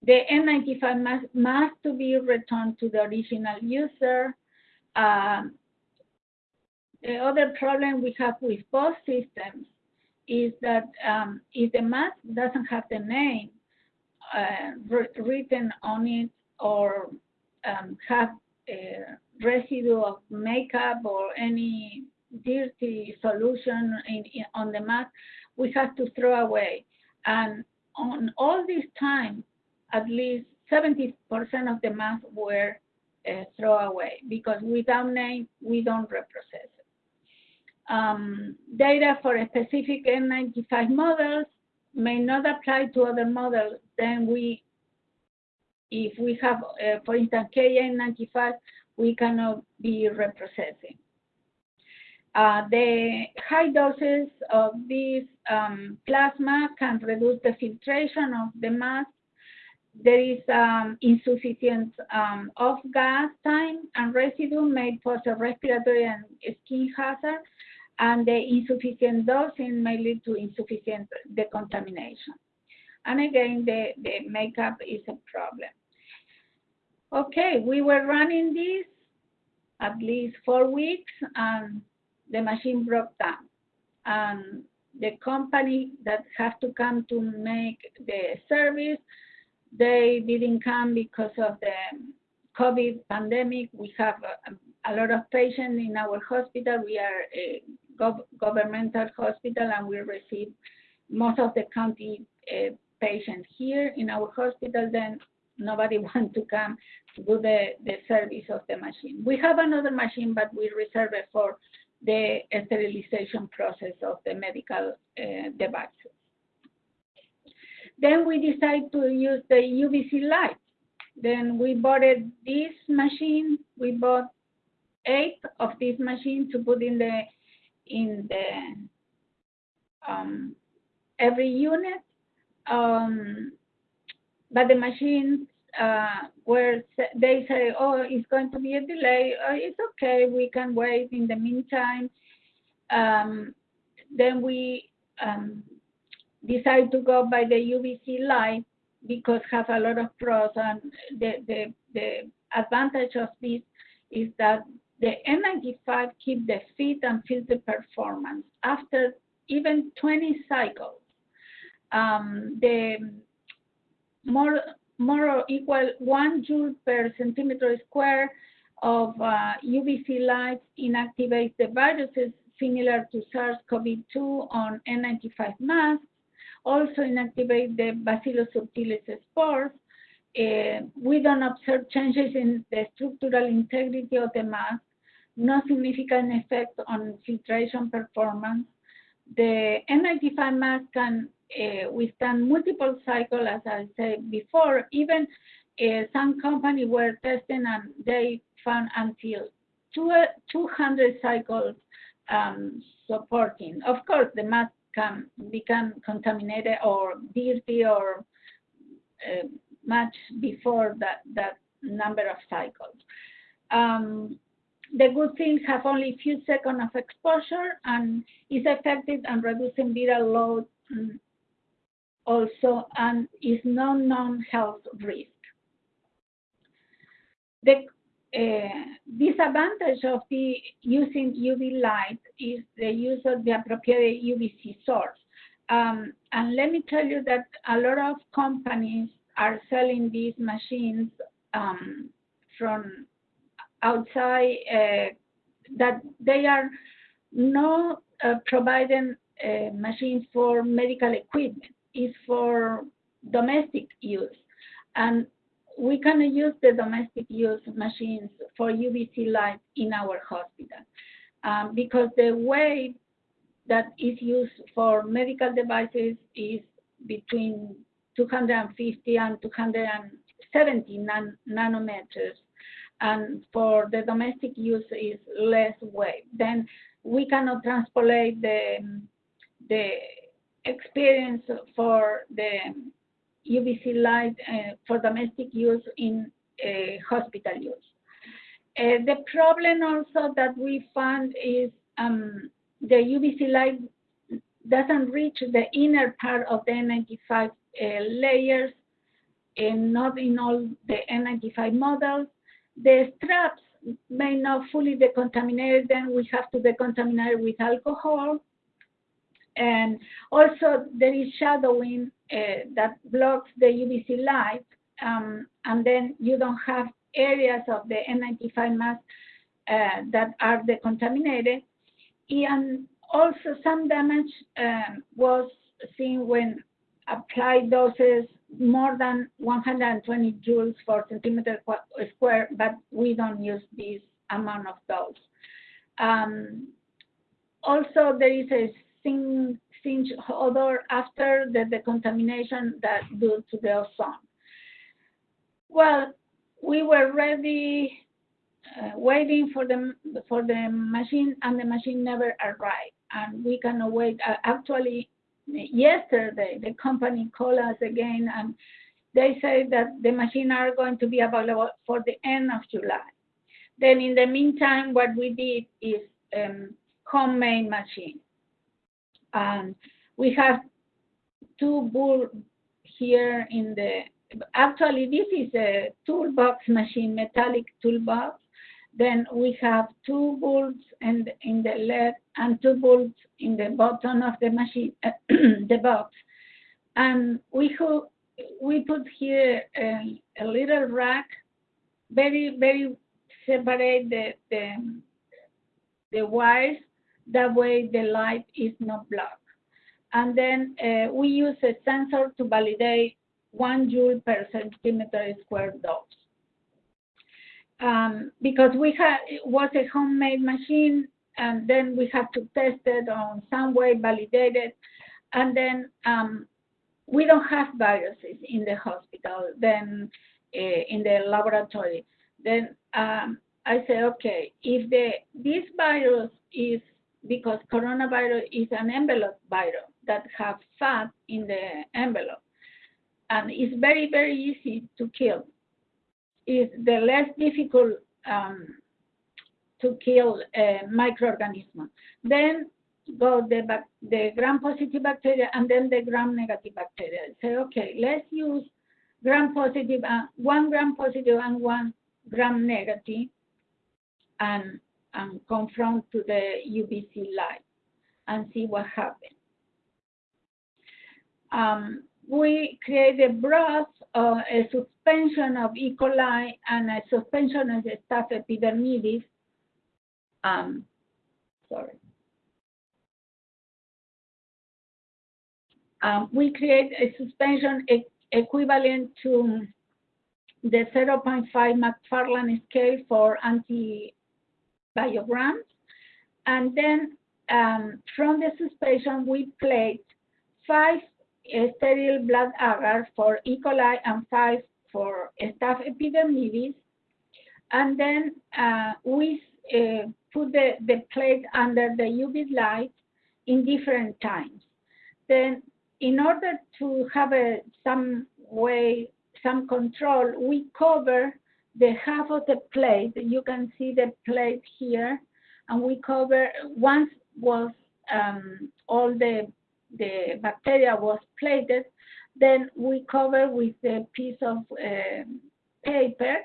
the N95 must, must to be returned to the original user. Um, the other problem we have with both systems is that um, if the mask doesn't have the name uh, written on it or um, have a residue of makeup or any dirty solution in, in, on the mask, we have to throw away. And on all this time, at least 70% of the masks were uh, thrown away because without name, we don't reprocess it um, data for a specific N95 models may not apply to other models, then we, if we have, uh, for instance, KN95, we cannot be reprocessing. Uh, the high doses of this um, plasma can reduce the filtration of the mass. There is um, insufficient um, off-gas time and residue may pose a respiratory and skin hazard and the insufficient dosing may lead to insufficient decontamination. And again, the, the makeup is a problem. Okay, we were running this at least four weeks and the machine broke down. And the company that have to come to make the service, they didn't come because of the COVID pandemic. We have a, a lot of patients in our hospital. We are a gov governmental hospital and we receive most of the county uh, patients here in our hospital, then nobody wants to come to do the, the service of the machine. We have another machine, but we reserve it for the sterilization process of the medical uh, devices. Then we decide to use the UVC light. Then we bought this machine. We bought eight of this machine to put in the in the um, every unit. Um, but the machines uh, where they say, oh, it's going to be a delay, uh, it's okay, we can wait in the meantime. Um, then we um, decide to go by the UVC light because has a lot of pros and the, the, the advantage of this is that the N95 keep the fit and filter performance after even 20 cycles. Um, the more more or equal one joule per centimeter square of uh, UVC light inactivates the viruses similar to SARS-CoV-2 on N95 masks, also inactivate the Bacillus subtilis spores. Uh, we don't observe changes in the structural integrity of the mask, no significant effect on filtration performance. The N95 mask can uh, withstand multiple cycles, as I said before. Even uh, some companies were testing and they found until two, 200 cycles um, supporting. Of course, the mask can become contaminated or dirty or uh, much before that, that number of cycles. Um, the good things have only a few seconds of exposure and is effective in reducing viral load mm, also and is no known health risk. The uh, disadvantage of the using UV light is the use of the appropriate UVC source. Um, and let me tell you that a lot of companies are selling these machines um, from outside uh, that they are not uh, providing machines for medical equipment is for domestic use. And we can use the domestic use machines for UVC light in our hospital um, because the weight that is used for medical devices is between 250 and 270 nan nanometers. And for the domestic use is less weight. Then we cannot transpolate the, the experience for the UVC light uh, for domestic use in uh, hospital use. Uh, the problem also that we found is um, the UVC light doesn't reach the inner part of the N95 uh, layers and not in all the N95 models. The straps may not fully decontaminate, then we have to decontaminate with alcohol and also there is shadowing uh, that blocks the UVC light, um, and then you don't have areas of the N95 mask uh, that are decontaminated. And also some damage um, was seen when applied doses more than 120 joules per centimeter square, but we don't use this amount of dose. Um, also, there is a singe odor after the the contamination that due to the ozone. Well, we were ready, uh, waiting for the for the machine, and the machine never arrived. And we cannot wait. Uh, actually, yesterday the company called us again, and they say that the machine are going to be available for the end of July. Then, in the meantime, what we did is um, homemade machine. Um, we have two bulbs here in the, actually this is a toolbox machine, metallic toolbox. Then we have two bolts in, in the left and two bolts in the bottom of the machine, the box. And we, we put here a, a little rack, very, very separate the, the, the wires that way the light is not blocked. And then uh, we use a sensor to validate one joule per centimeter square dose. Um, because we had it was a homemade machine, and then we have to test it on some way, validate it, and then um, we don't have viruses in the hospital. Then uh, in the laboratory. Then um, I say, okay, if the this virus is because coronavirus is an envelope virus that have fat in the envelope, and it's very very easy to kill. It's the less difficult um, to kill a microorganism. Then go the, the gram-positive bacteria and then the gram-negative bacteria. Say, okay, let's use gram-positive, uh, one gram-positive and one gram-negative and, and confront to the UVC light and see what happens. Um, we create a broth, uh, a suspension of E. coli and a suspension of the staph epidermidis. Um, sorry. Um, we create a suspension e equivalent to the 0.5 McFarland scale for antibiograms. And then um, from the suspension, we plate five sterile blood agar for E. coli and five for staph epidermidis. And then uh, we uh, put the, the plate under the UV light in different times. Then in order to have a, some way, some control, we cover the half of the plate. You can see the plate here, and we cover once was um, all the the bacteria was plated, then we cover with a piece of uh, paper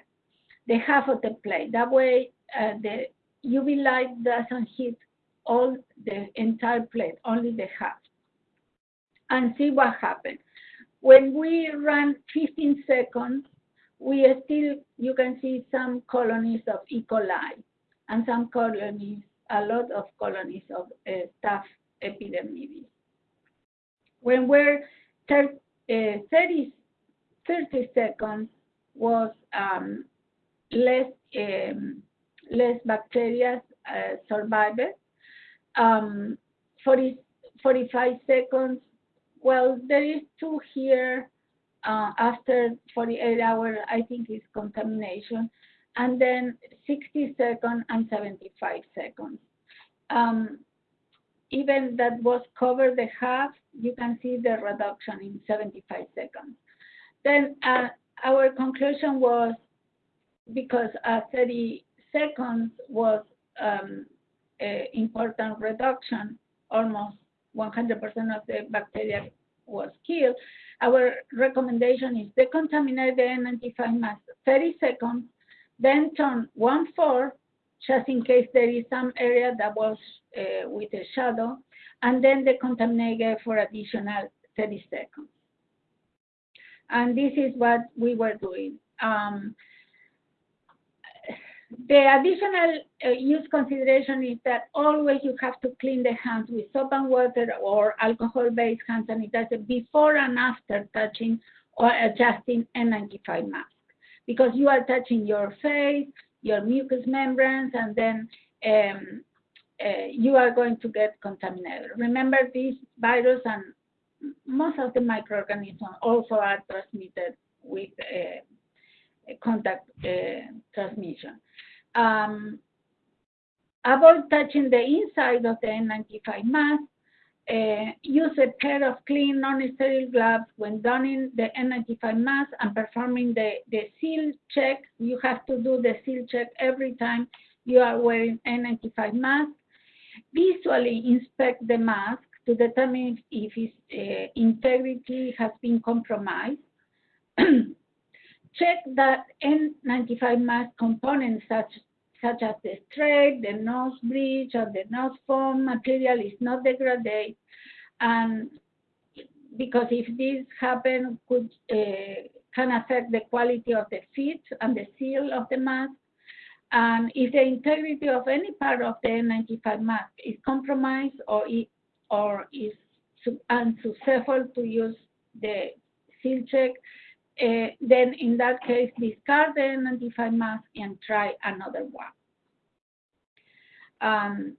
the half of the plate. That way, uh, the UV light doesn't hit all the entire plate, only the half and see what happens. When we run 15 seconds, we still, you can see some colonies of E. coli and some colonies, a lot of colonies of uh, staph epidermidis. When we're uh, 30, 30 seconds was um, less um, less bacteria uh, survived. Um, 40, 45 seconds well, there is two here uh, after 48 hours, I think is contamination, and then 60 seconds and 75 seconds. Um, even that was covered the half, you can see the reduction in 75 seconds. Then uh, our conclusion was because uh, 30 seconds was um, important reduction, almost 100% of the bacteria was killed, our recommendation is decontaminate the N95 mask 30 seconds, then turn one four, just in case there is some area that was uh, with a shadow, and then decontaminate it for additional 30 seconds. And this is what we were doing. Um, the additional uh, use consideration is that always you have to clean the hands with soap and water or alcohol-based hand sanitizer before and after touching or adjusting N95 mask because you are touching your face, your mucous membranes, and then um, uh, you are going to get contaminated. Remember, this virus and most of the microorganisms also are transmitted with uh, contact uh, transmission um, avoid touching the inside of the N95 mask. Uh, use a pair of clean, non-sterile gloves when donning the N95 mask and performing the, the seal check. You have to do the seal check every time you are wearing N95 mask. Visually inspect the mask to determine if its uh, integrity has been compromised. Check that N95 mask components such, such as the straight, the nose bridge, or the nose foam material is not degraded. And because if this happens, could uh, can affect the quality of the fit and the seal of the mask. And if the integrity of any part of the N95 mask is compromised or, it, or is unsuccessful to use the seal check, uh, then in that case, discard the N95 mask and try another one. Um,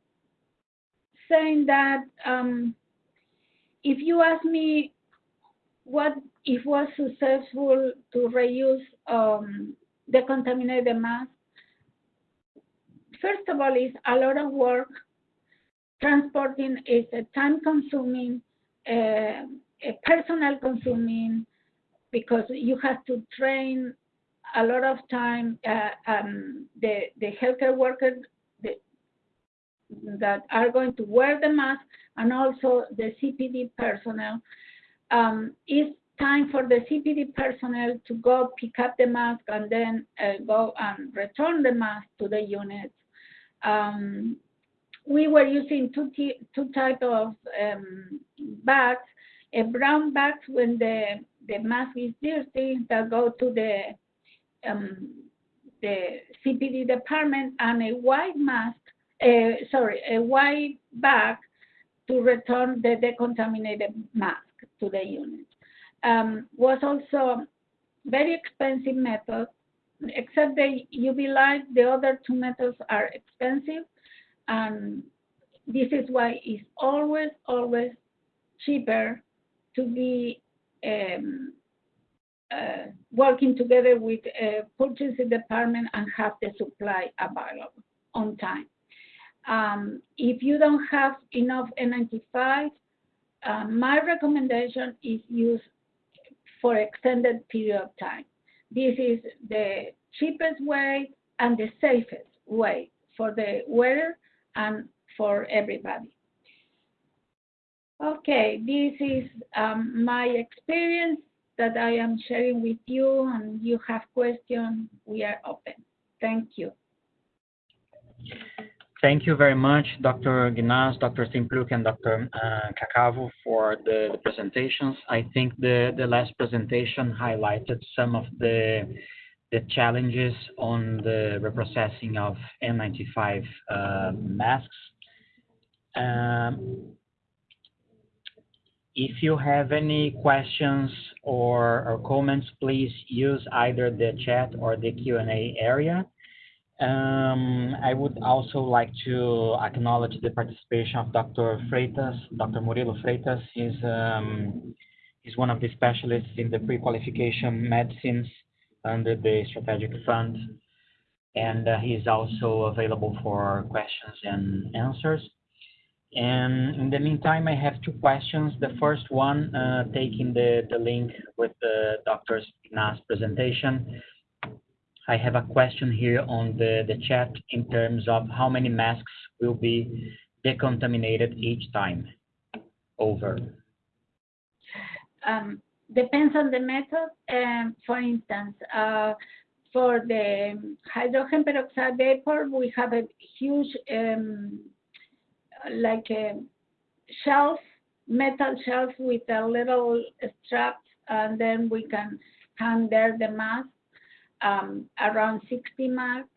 saying that um, if you ask me what it was successful to reuse um, decontaminated mask. First of all, it's a lot of work. Transporting is a time-consuming, uh, a personal consuming, because you have to train a lot of time uh, um, the the healthcare workers that are going to wear the mask and also the CPD personnel. Um, it's time for the CPD personnel to go pick up the mask and then uh, go and return the mask to the units. Um, we were using two, two type of um, bags, a brown bag when the, the mask is dirty that go to the um, the CPD department and a white mask, uh, sorry, a white bag to return the decontaminated mask to the unit. Um, was also very expensive method, except the UV light, the other two methods are expensive. And this is why it's always, always cheaper to be um, uh, working together with a purchasing department and have the supply available on time. Um, if you don't have enough N95, uh, my recommendation is use for extended period of time. This is the cheapest way and the safest way for the wearer and for everybody. Okay, this is um, my experience that I am sharing with you and you have questions, we are open. Thank you. Thank you very much, Dr. Guinaz, Dr. Stempliuk, and Dr. Uh, Caccavo for the, the, presentations. I think the, the last presentation highlighted some of the, the challenges on the reprocessing of N95 uh, masks. Um, if you have any questions or, or comments, please use either the chat or the Q&A area. Um, I would also like to acknowledge the participation of Dr. Freitas, Dr. Murilo Freitas. He's, um, he's one of the specialists in the pre-qualification medicines under the strategic fund. And uh, he's also available for questions and answers. And in the meantime, I have two questions. The first one, uh, taking the, the link with the Dr. Nas presentation. I have a question here on the, the chat in terms of how many masks will be decontaminated each time. Over. Um, depends on the method. Um, for instance, uh, for the hydrogen peroxide vapor, we have a huge um, like a shelf, metal shelf with a little strap, and then we can hang there the mask um, around 60 max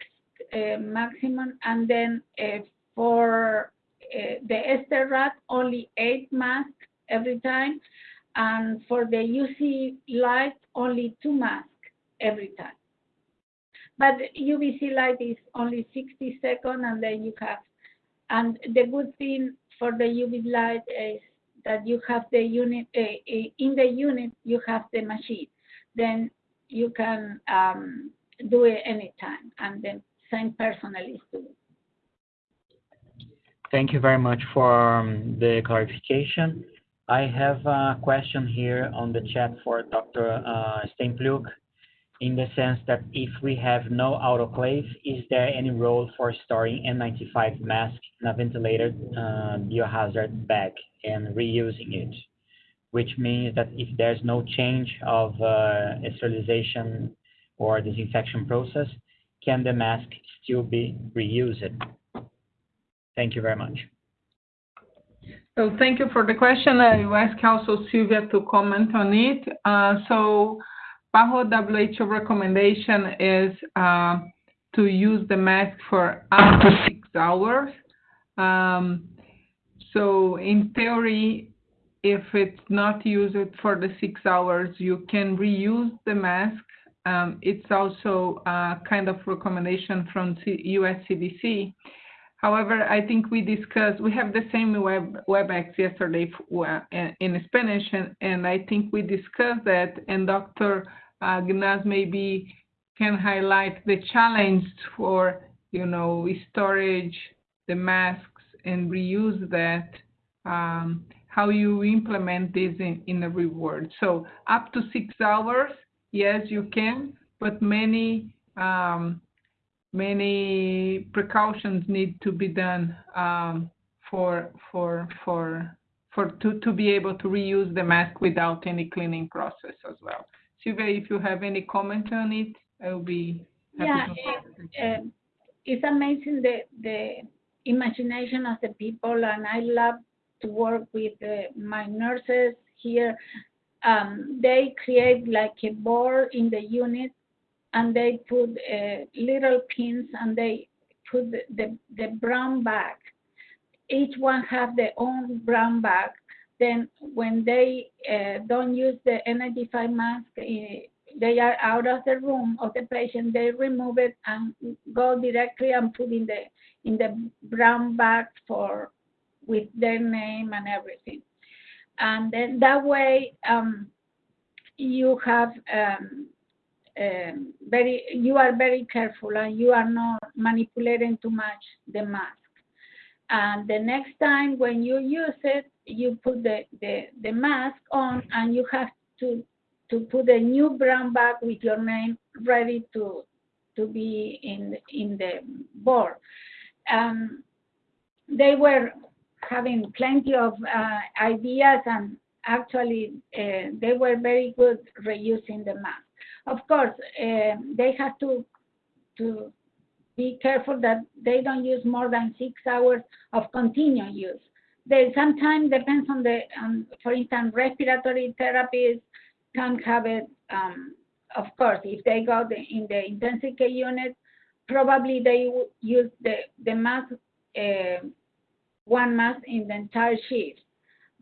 uh, maximum, and then uh, for uh, the Sterrad, only eight masks every time, and for the UVC light, only two masks every time. But UVC light is only 60 seconds, and then you have and the good thing for the UV light is that you have the unit, uh, in the unit, you have the machine. Then you can um, do it anytime, and the same personnel is Thank you very much for um, the clarification. I have a question here on the chat for Dr. Uh, Stempliuk in the sense that if we have no autoclave, is there any role for storing N95 mask in a ventilated uh, biohazard bag and reusing it? Which means that if there's no change of uh, sterilization or disinfection process, can the mask still be reused? Thank you very much. So thank you for the question. I will ask also Sylvia to comment on it. Uh, so PAHO WHO recommendation is uh, to use the mask for up to six hours. Um, so in theory, if it's not used for the six hours, you can reuse the mask. Um, it's also a kind of recommendation from C US CDC. However, I think we discussed, we have the same web WebEx yesterday in Spanish, and, and I think we discussed that, and Dr. Uh, Gnaz maybe can highlight the challenge for, you know, storage, the masks, and reuse that, um, how you implement this in, in a reward. So up to six hours, yes, you can, but many um, many precautions need to be done um, for for for for to, to be able to reuse the mask without any cleaning process as well. Sylvia, if you have any comment on it, I will be happy yeah, to. Uh, it's amazing the the imagination of the people, and I love to work with uh, my nurses here. Um, they create like a board in the unit and they put uh, little pins and they put the, the, the, brown bag. Each one have their own brown bag. Then when they uh, don't use the N95 mask, uh, they are out of the room of the patient, they remove it and go directly and put in the in the brown bag for with their name and everything. And then that way um, you have um, um, very you are very careful and you are not manipulating too much the mask. And the next time when you use it, you put the, the, the mask on and you have to to put a new brown bag with your name ready to to be in in the board. Um, they were having plenty of uh, ideas and actually uh, they were very good reusing the mask. Of course, uh, they have to to be careful that they don't use more than six hours of continuous use. They sometimes depends on the, um, for instance, respiratory therapies can have it. Um, of course, if they go the, in the intensive care unit, probably they use the the mask, uh, one mask in the entire shift.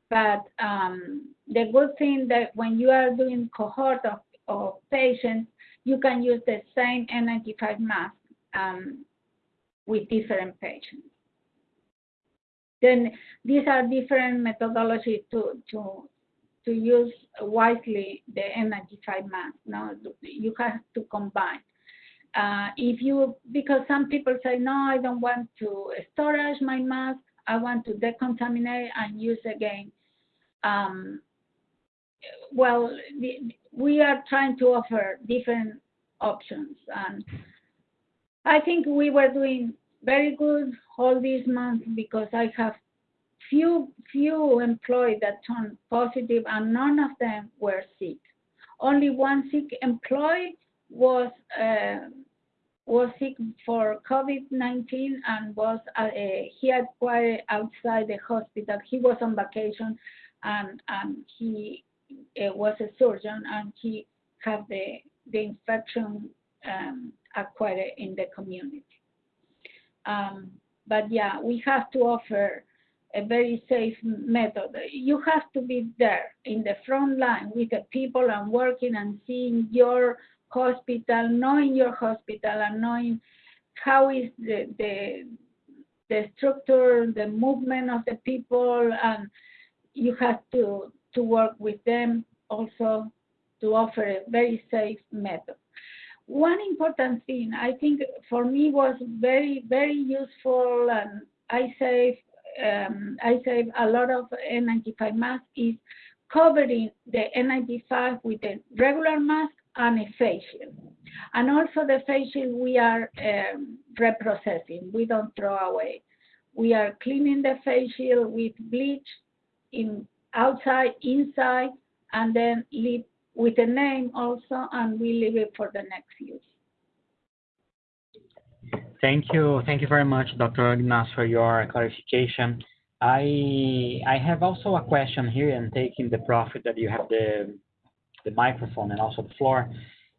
But um, the good thing that when you are doing cohort of of patients, you can use the same N95 mask um, with different patients. Then these are different methodologies to, to, to use wisely the N95 mask. Now you have to combine. Uh, if you, because some people say, no, I don't want to storage my mask, I want to decontaminate and use again. Um, well, we are trying to offer different options. And I think we were doing very good all these months because I have few few employees that turned positive and none of them were sick. Only one sick employee was uh, was sick for COVID-19 and was uh, he had quite outside the hospital. He was on vacation and and he uh, was a surgeon and he had the, the infection um, acquired in the community. Um, but yeah, we have to offer a very safe method. You have to be there in the front line with the people and working and seeing your hospital, knowing your hospital and knowing how is the, the, the structure, the movement of the people, and you have to to work with them also to offer a very safe method. One important thing I think for me was very, very useful and I save, um, I save a lot of N95 mask is covering the N95 with a regular mask and a facial. And also the facial we are um, reprocessing, we don't throw away. We are cleaning the facial with bleach in outside, inside, and then leave with a name also, and we leave it for the next use. Thank you. Thank you very much, Dr. Gnaz, for your clarification. I I have also a question here, and taking the profit that you have the the microphone and also the floor.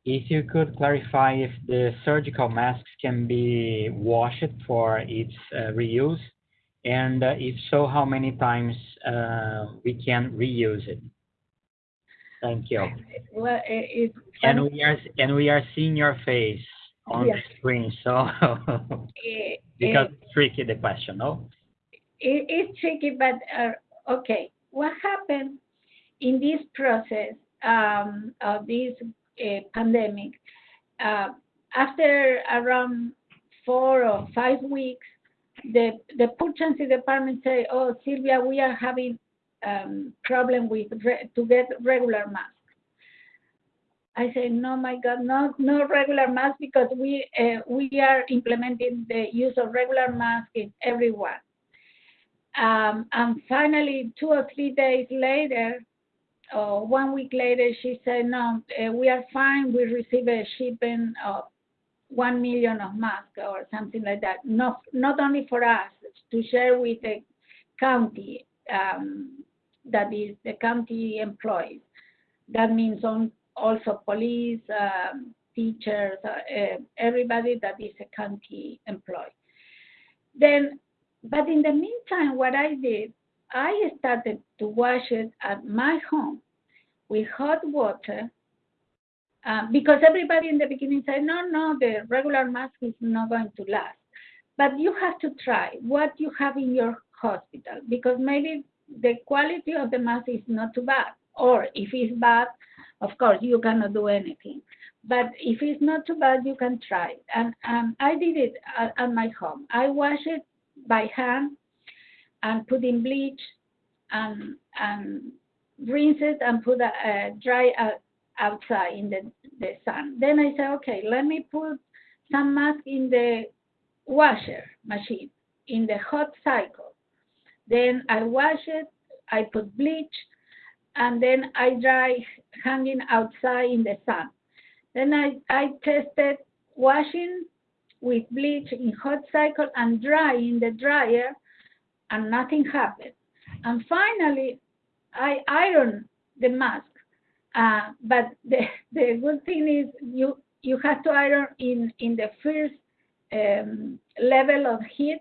If you could clarify if the surgical masks can be washed for its uh, reuse and uh, if so, how many times uh, we can reuse it? Thank you. Well, it, and we are and we are seeing your face on Yes. the screen, so Eh, because eh, it's tricky the question, no? it, it's tricky, but uh, okay. What happened in this process um, of this uh, pandemic? Uh, after around four or five weeks, the the purchasing department say, "Oh, Sylvia, we are having um, problem with to get regular masks." I say, "No, my God, no, no regular masks because we uh, we are implementing the use of regular masks in everyone." Um, and finally, two or three days later, or one week later, she said, "No, uh, we are fine. We received a shipment of one million of masks or something like that. Not not only for us to share with the county, um, that is the county employees. That means on also police, um, teachers, uh, everybody that is a county employee. Then, but in the meantime, what I did, I started to wash it at my home with hot water uh, because everybody in the beginning said, no, no, the regular mask is not going to last. But you have to try what you have in your hospital because maybe the quality of the mask is not too bad. Or if it's bad, of course, you cannot do anything. But if it's not too bad, you can try. And um, I did it at, at my home. I wash it by hand and put in bleach and, and rinse it and put a, a dry outside in the, the sun. Then I said, okay, let me put some mask in the washer machine in the hot cycle. Then I wash it, I put bleach, and then I dry hanging outside in the sun. Then I, I tested washing with bleach in hot cycle and dry in the dryer, and nothing happened. And finally, I iron the mask. Uh, but the, the good thing is you you have to iron in in the first um, level of heat,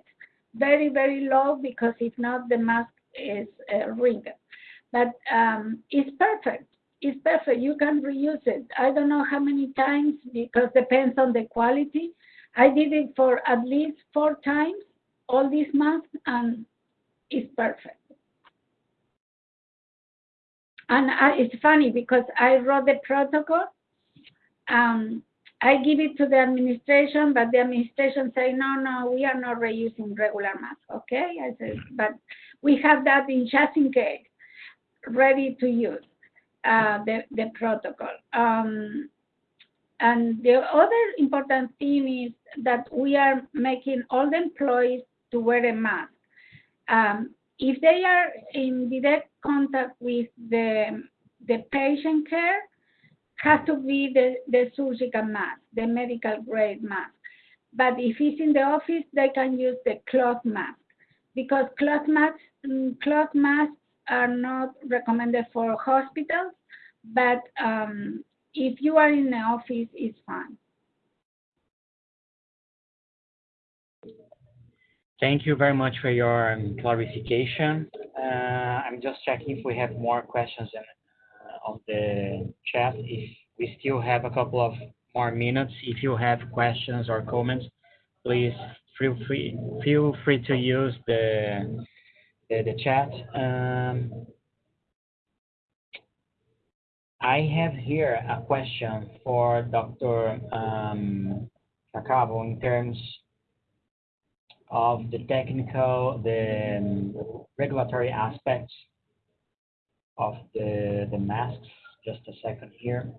very very low because if not the mask is uh, wrinkled. But um, it's perfect. It's perfect. You can reuse it. I don't know how many times because depends on the quality. I did it for at least four times, all these masks, and it's perfect. And I, it's funny because I wrote the protocol. Um, I give it to the administration, but the administration say, no, no, we are not reusing regular masks. Okay, I said, but we have that in just in case, ready to use uh, the the protocol. Um, and the other important thing is that we are making all the employees to wear a mask. Um, if they are in direct contact with the, the patient care, has to be the, the surgical mask, the medical grade mask. But if it's in the office, they can use the cloth mask because cloth masks, cloth masks are not recommended for hospitals, but um, if you are in the office, it's fine. Thank you very much for your um, clarification. Uh, I'm just checking if we have more questions in, uh, on the chat. If we still have a couple of more minutes, if you have questions or comments, please feel free feel free to use the the, the chat. Um, I have here a question for Dr. Um, in terms of the technical, the um, regulatory aspects of the, the masks. Just a second here.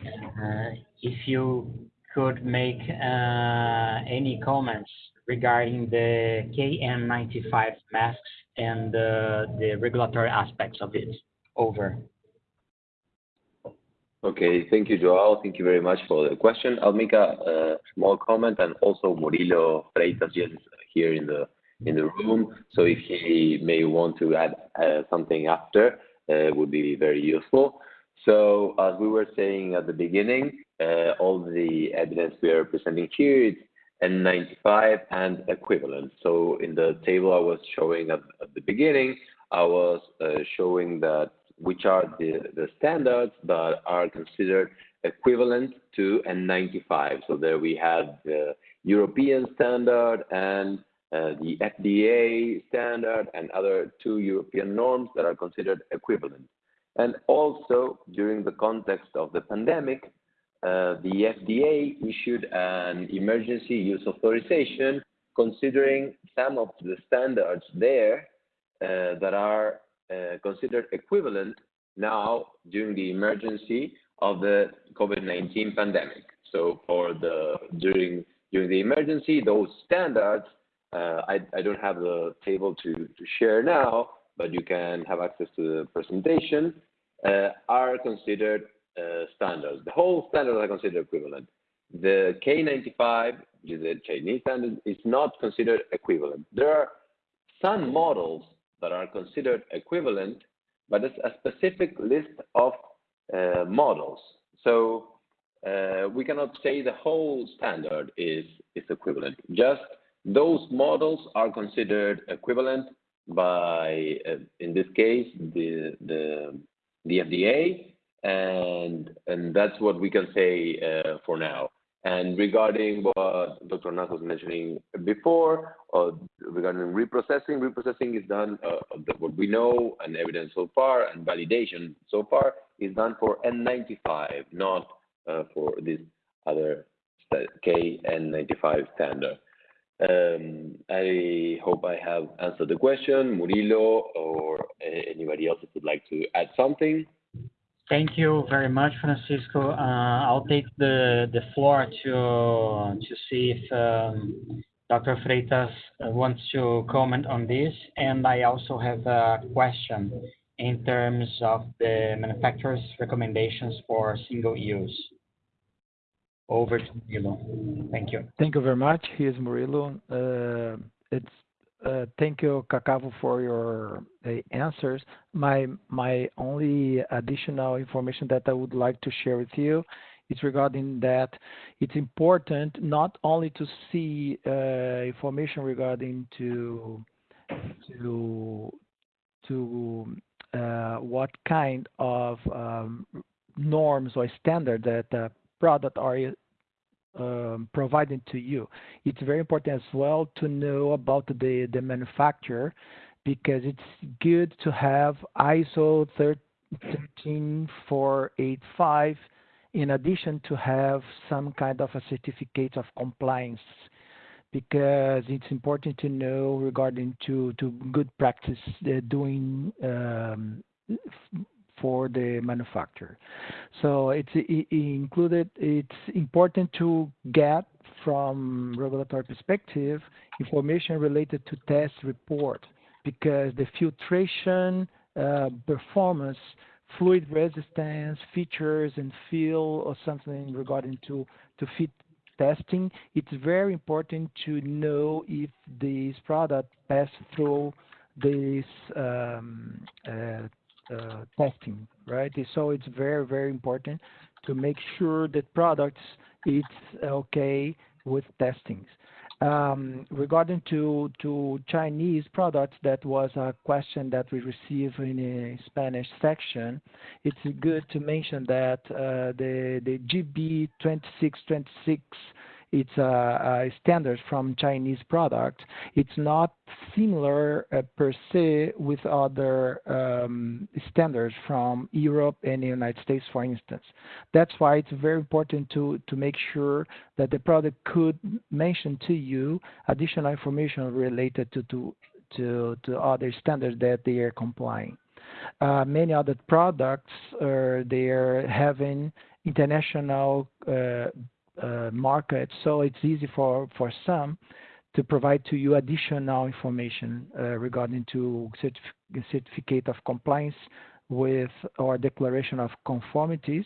Uh, if you could make uh, any comments regarding the KN95 masks and uh, the regulatory aspects of it. Over. Okay, thank you, Joao. Thank you very much for the question. I'll make a, small comment, and also Murilo Freitas is here in the in the room. So if he may want to add uh, something after, uh, would be very useful. So as we were saying at the beginning, uh, all the evidence we are presenting here is N95 and equivalent. So in the table I was showing at, the beginning, I was showing that which are the, the standards that are considered equivalent to N95. So there we have the European standard and uh, the FDA standard and other two European norms that are considered equivalent. And also, during the context of the pandemic, uh, the FDA issued an emergency use authorization considering some of the standards there uh, that are considered equivalent now during the emergency of the COVID-19 pandemic. So for the during the emergency, those standards, uh, I, I don't have the table to, to share now, but you can have access to the presentation, uh, are considered uh, standards. The whole standards are considered equivalent. The K95, which is a Chinese standard, is not considered equivalent. There are some models that are considered equivalent, but it's a specific list of uh, models. So uh, we cannot say the whole standard is, is equivalent. Just those models are considered equivalent by, uh, in this case, the, the, the FDA, and, and that's what we can say uh, for now. And regarding what Dr. Nas was mentioning before, uh, regarding reprocessing, reprocessing is done, uh, what we know and evidence so far and validation so far is done for N95, not uh, for this other KN95 standard. Um, I hope I have answered the question. Murilo or anybody else would like to add something. Thank you very much, Francisco. Uh, I'll take the, the floor to, to see if um, Dr. Freitas wants to comment on this. And I also have a question in terms of the manufacturer's recommendations for single use. Over to Murilo. Thank you. Thank you very much. Here's Murilo. Uh, it's uh, thank you, Caccavo, for your uh, answers. My my only additional information that I would like to share with you is regarding that it's important not only to see uh, information regarding to to to uh, what kind of um, norms or standard that the product are um, to you. It's very important as well to know about the, the manufacturer because it's good to have ISO 13485 in addition to have some kind of a certificate of compliance because it's important to know regarding to, to good practice doing um, for the manufacturer. So it's it included. It's important to get from regulatory perspective information related to test report because the filtration uh, performance, fluid resistance, features and feel or something regarding to to fit testing. It's very important to know if this product pass through this um, uh, uh, testing, right? So it's very, very important to make sure that products it's okay with testings. Um, regarding to Chinese products, that was a question that we received in the Spanish section. It's good to mention that uh, the the GB 2626 it's a, a standard from Chinese product. It's not similar uh, per se with other um, standards from Europe and the United States, for instance. That's why it's very important to, to make sure that the product could mention to you additional information related to, to, to, to other standards that they are complying. Uh, many other products uh, they are having international uh, uh, market, so it's easy for, for some to provide to you additional information uh, regarding to certif certificate of compliance with or declaration of conformities,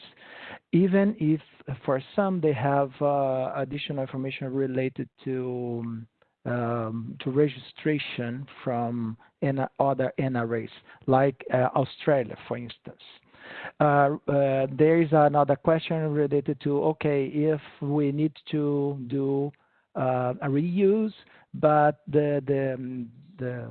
even if for some they have uh, additional information related to um, to registration from other NRAs, like uh, Australia, for instance. Uh, uh, there is another question related to, okay, if we need to do uh, a reuse, but the the um, the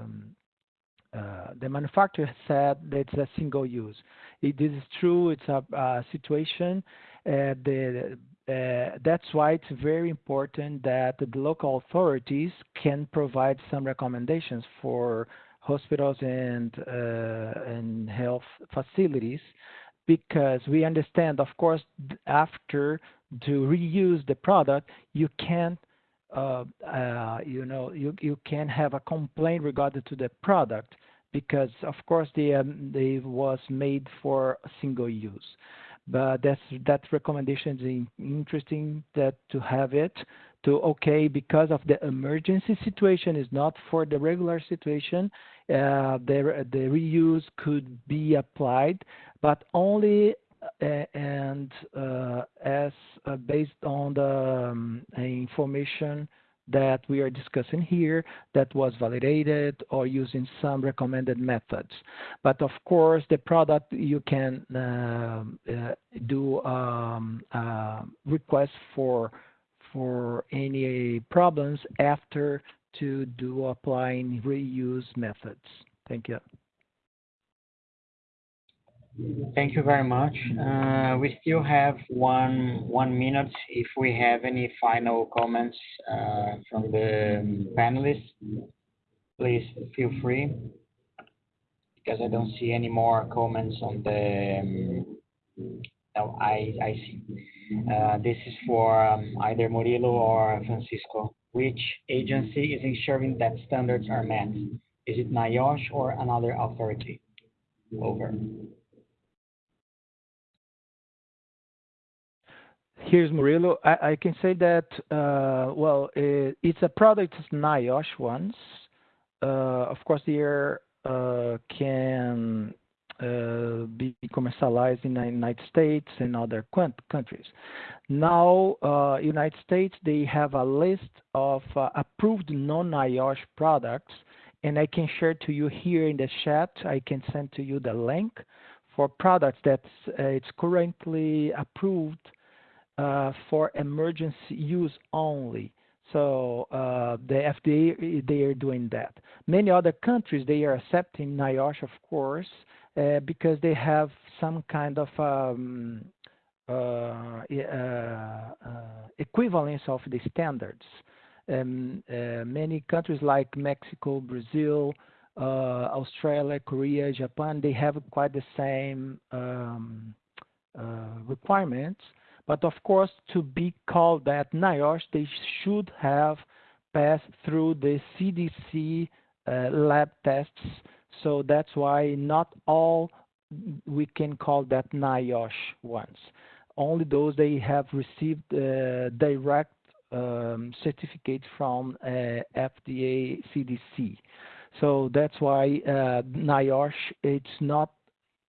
the manufacturer said that it's a single use. It, is true. It's a, situation, the, that's why it's very important that the local authorities can provide some recommendations for hospitals and uh, and health facilities because we understand of course after to reuse the product you can uh, uh, you know you you can have a complaint regarding to the product because of course they um, they was made for single use. But that's that recommendation is interesting that to have it to okay because of the emergency situation is not for the regular situation the the reuse could be applied but only uh, and uh, as uh, based on the um, information that we are discussing here that was validated or using some recommended methods. But of course, the product you can uh, uh, do um, uh, request for for any problems after to do applying reuse methods. Thank you. Thank you very much. Uh, we still have one one minute. If we have any final comments uh, from the panelists, please feel free. Because I don't see any more comments on the. Um, no, I I see. Uh, this is for um, either Murilo or Francisco. Which agency is ensuring that standards are met? Is it NIOSH or another authority? Over. Here's Murilo. I, I can say that, uh, well, it, it's a product NIOSH ones. Uh, of course, the air uh, can uh, be commercialized in the United States and other countries. Now, uh, United States, they have a list of uh, approved non-NIOSH products, and I can share to you here in the chat. I can send to you the link for products that it's currently approved uh, for emergency use only. So uh, the FDA they are doing that. Many other countries they are accepting NIOSH, of course, uh, because they have some kind of um, uh, uh, equivalence of the standards. Um, many countries like Mexico, Brazil, Australia, Korea, Japan, they have quite the same um, requirements but of course, to be called that NIOSH, they should have passed through the CDC uh, lab tests. So that's why not all we can call that NIOSH ones. Only those they have received uh, direct um, certificate from uh, FDA CDC. So that's why uh, NIOSH it's not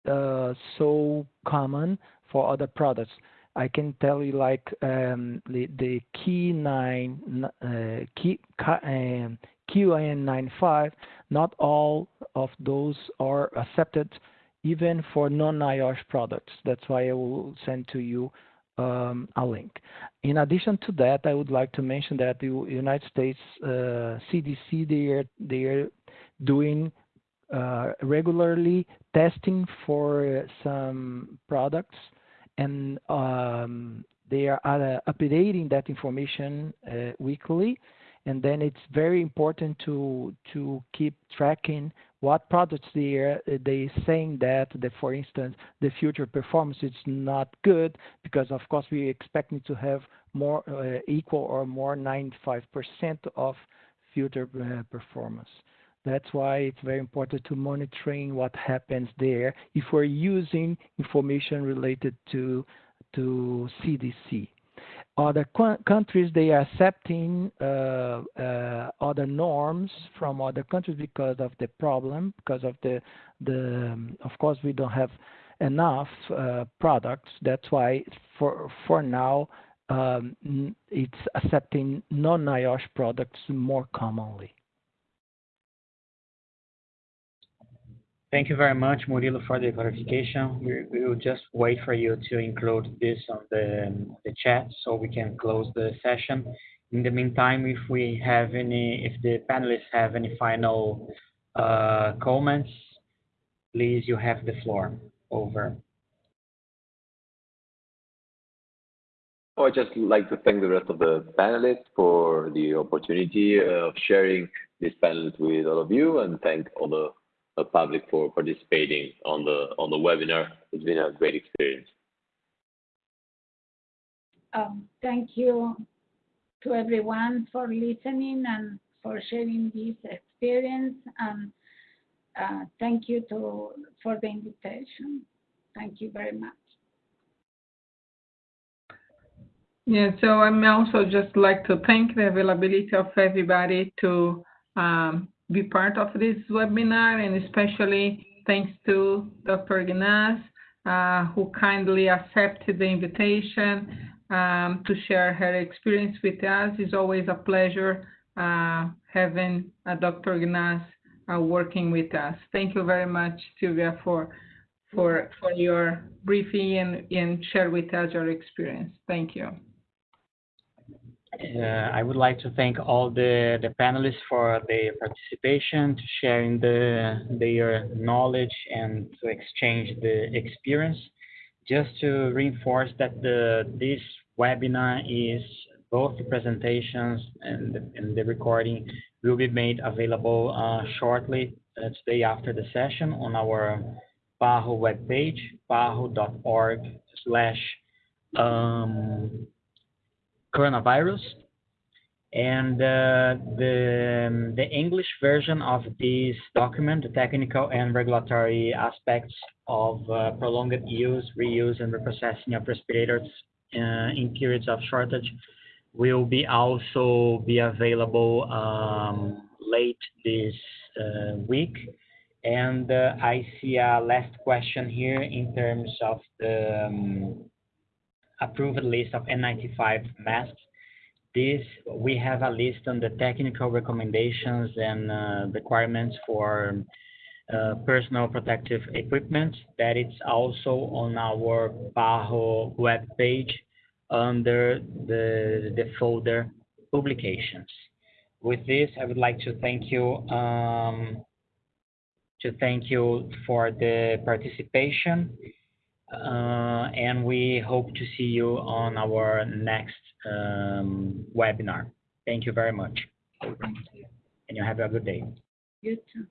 uh, so common for other products. I can tell you like um, the, the key nine uh, key um, QN95. Not all of those are accepted, even for non-NIOSH products. That's why I will send to you um, a link. In addition to that, I would like to mention that the United States uh, CDC they are they are doing uh, regularly testing for some products and um, they are uh, updating that information uh, weekly. And then it's very important to to keep tracking what products they are they saying that for instance the future performance is not good because of course we expecting to have more uh, equal or more 95% of future uh, performance. That's why it's very important to monitoring what happens there if we're using information related to, to CDC. Other countries, they are accepting uh, uh, other norms from other countries because of the problem, because of the, the um, of course, we don't have enough uh, products. That's why for, for now, um, it's accepting non-NIOSH products more commonly. Thank you very much, Murilo, for the clarification. We, will just wait for you to include this on the, chat so we can close the session. In the meantime, if we have any, if the panelists have any final uh, comments, please, you have the floor. Over. Oh, I'd just like to thank the rest of the panelists for the opportunity of sharing this panel with all of you and thank all the public for participating on the on the webinar. It's been a great experience. Um, thank you to everyone for listening and for sharing this experience. And uh, thank you to for the invitation. Thank you very much. Yeah, so I'm also just like to thank the availability of everybody to um, be part of this webinar and especially thanks to Dr. Gnaz, uh, who kindly accepted the invitation um, to share her experience with us. It's always a pleasure uh, having uh, Dr. Gnaz uh, working with us. Thank you very much, Sylvia, for for for your briefing and, and share with us your experience. Thank you. Uh, I would like to thank all the, the panelists for their participation, to sharing the, their knowledge and to exchange the experience. Just to reinforce that the, this webinar is both the presentations and the, and the recording will be made available uh, shortly uh, today after the session on our PAHO webpage, paho.org slash um, coronavirus. And uh, the, the English version of this document, the technical and regulatory aspects of uh, prolonged use, reuse, and reprocessing of respirators uh, in periods of shortage will be also be available um, late this uh, week. And uh, I see a last question here in terms of the um, approved list of N95 masks. This, we have a list on the technical recommendations and uh, requirements for uh, personal protective equipment that it's also on our PAHO web page under the, the folder publications. With this, I would like to thank you um, to thank you for the participation uh, and we hope to see you on our next um, webinar. Thank you very much. And you have a good day. You too.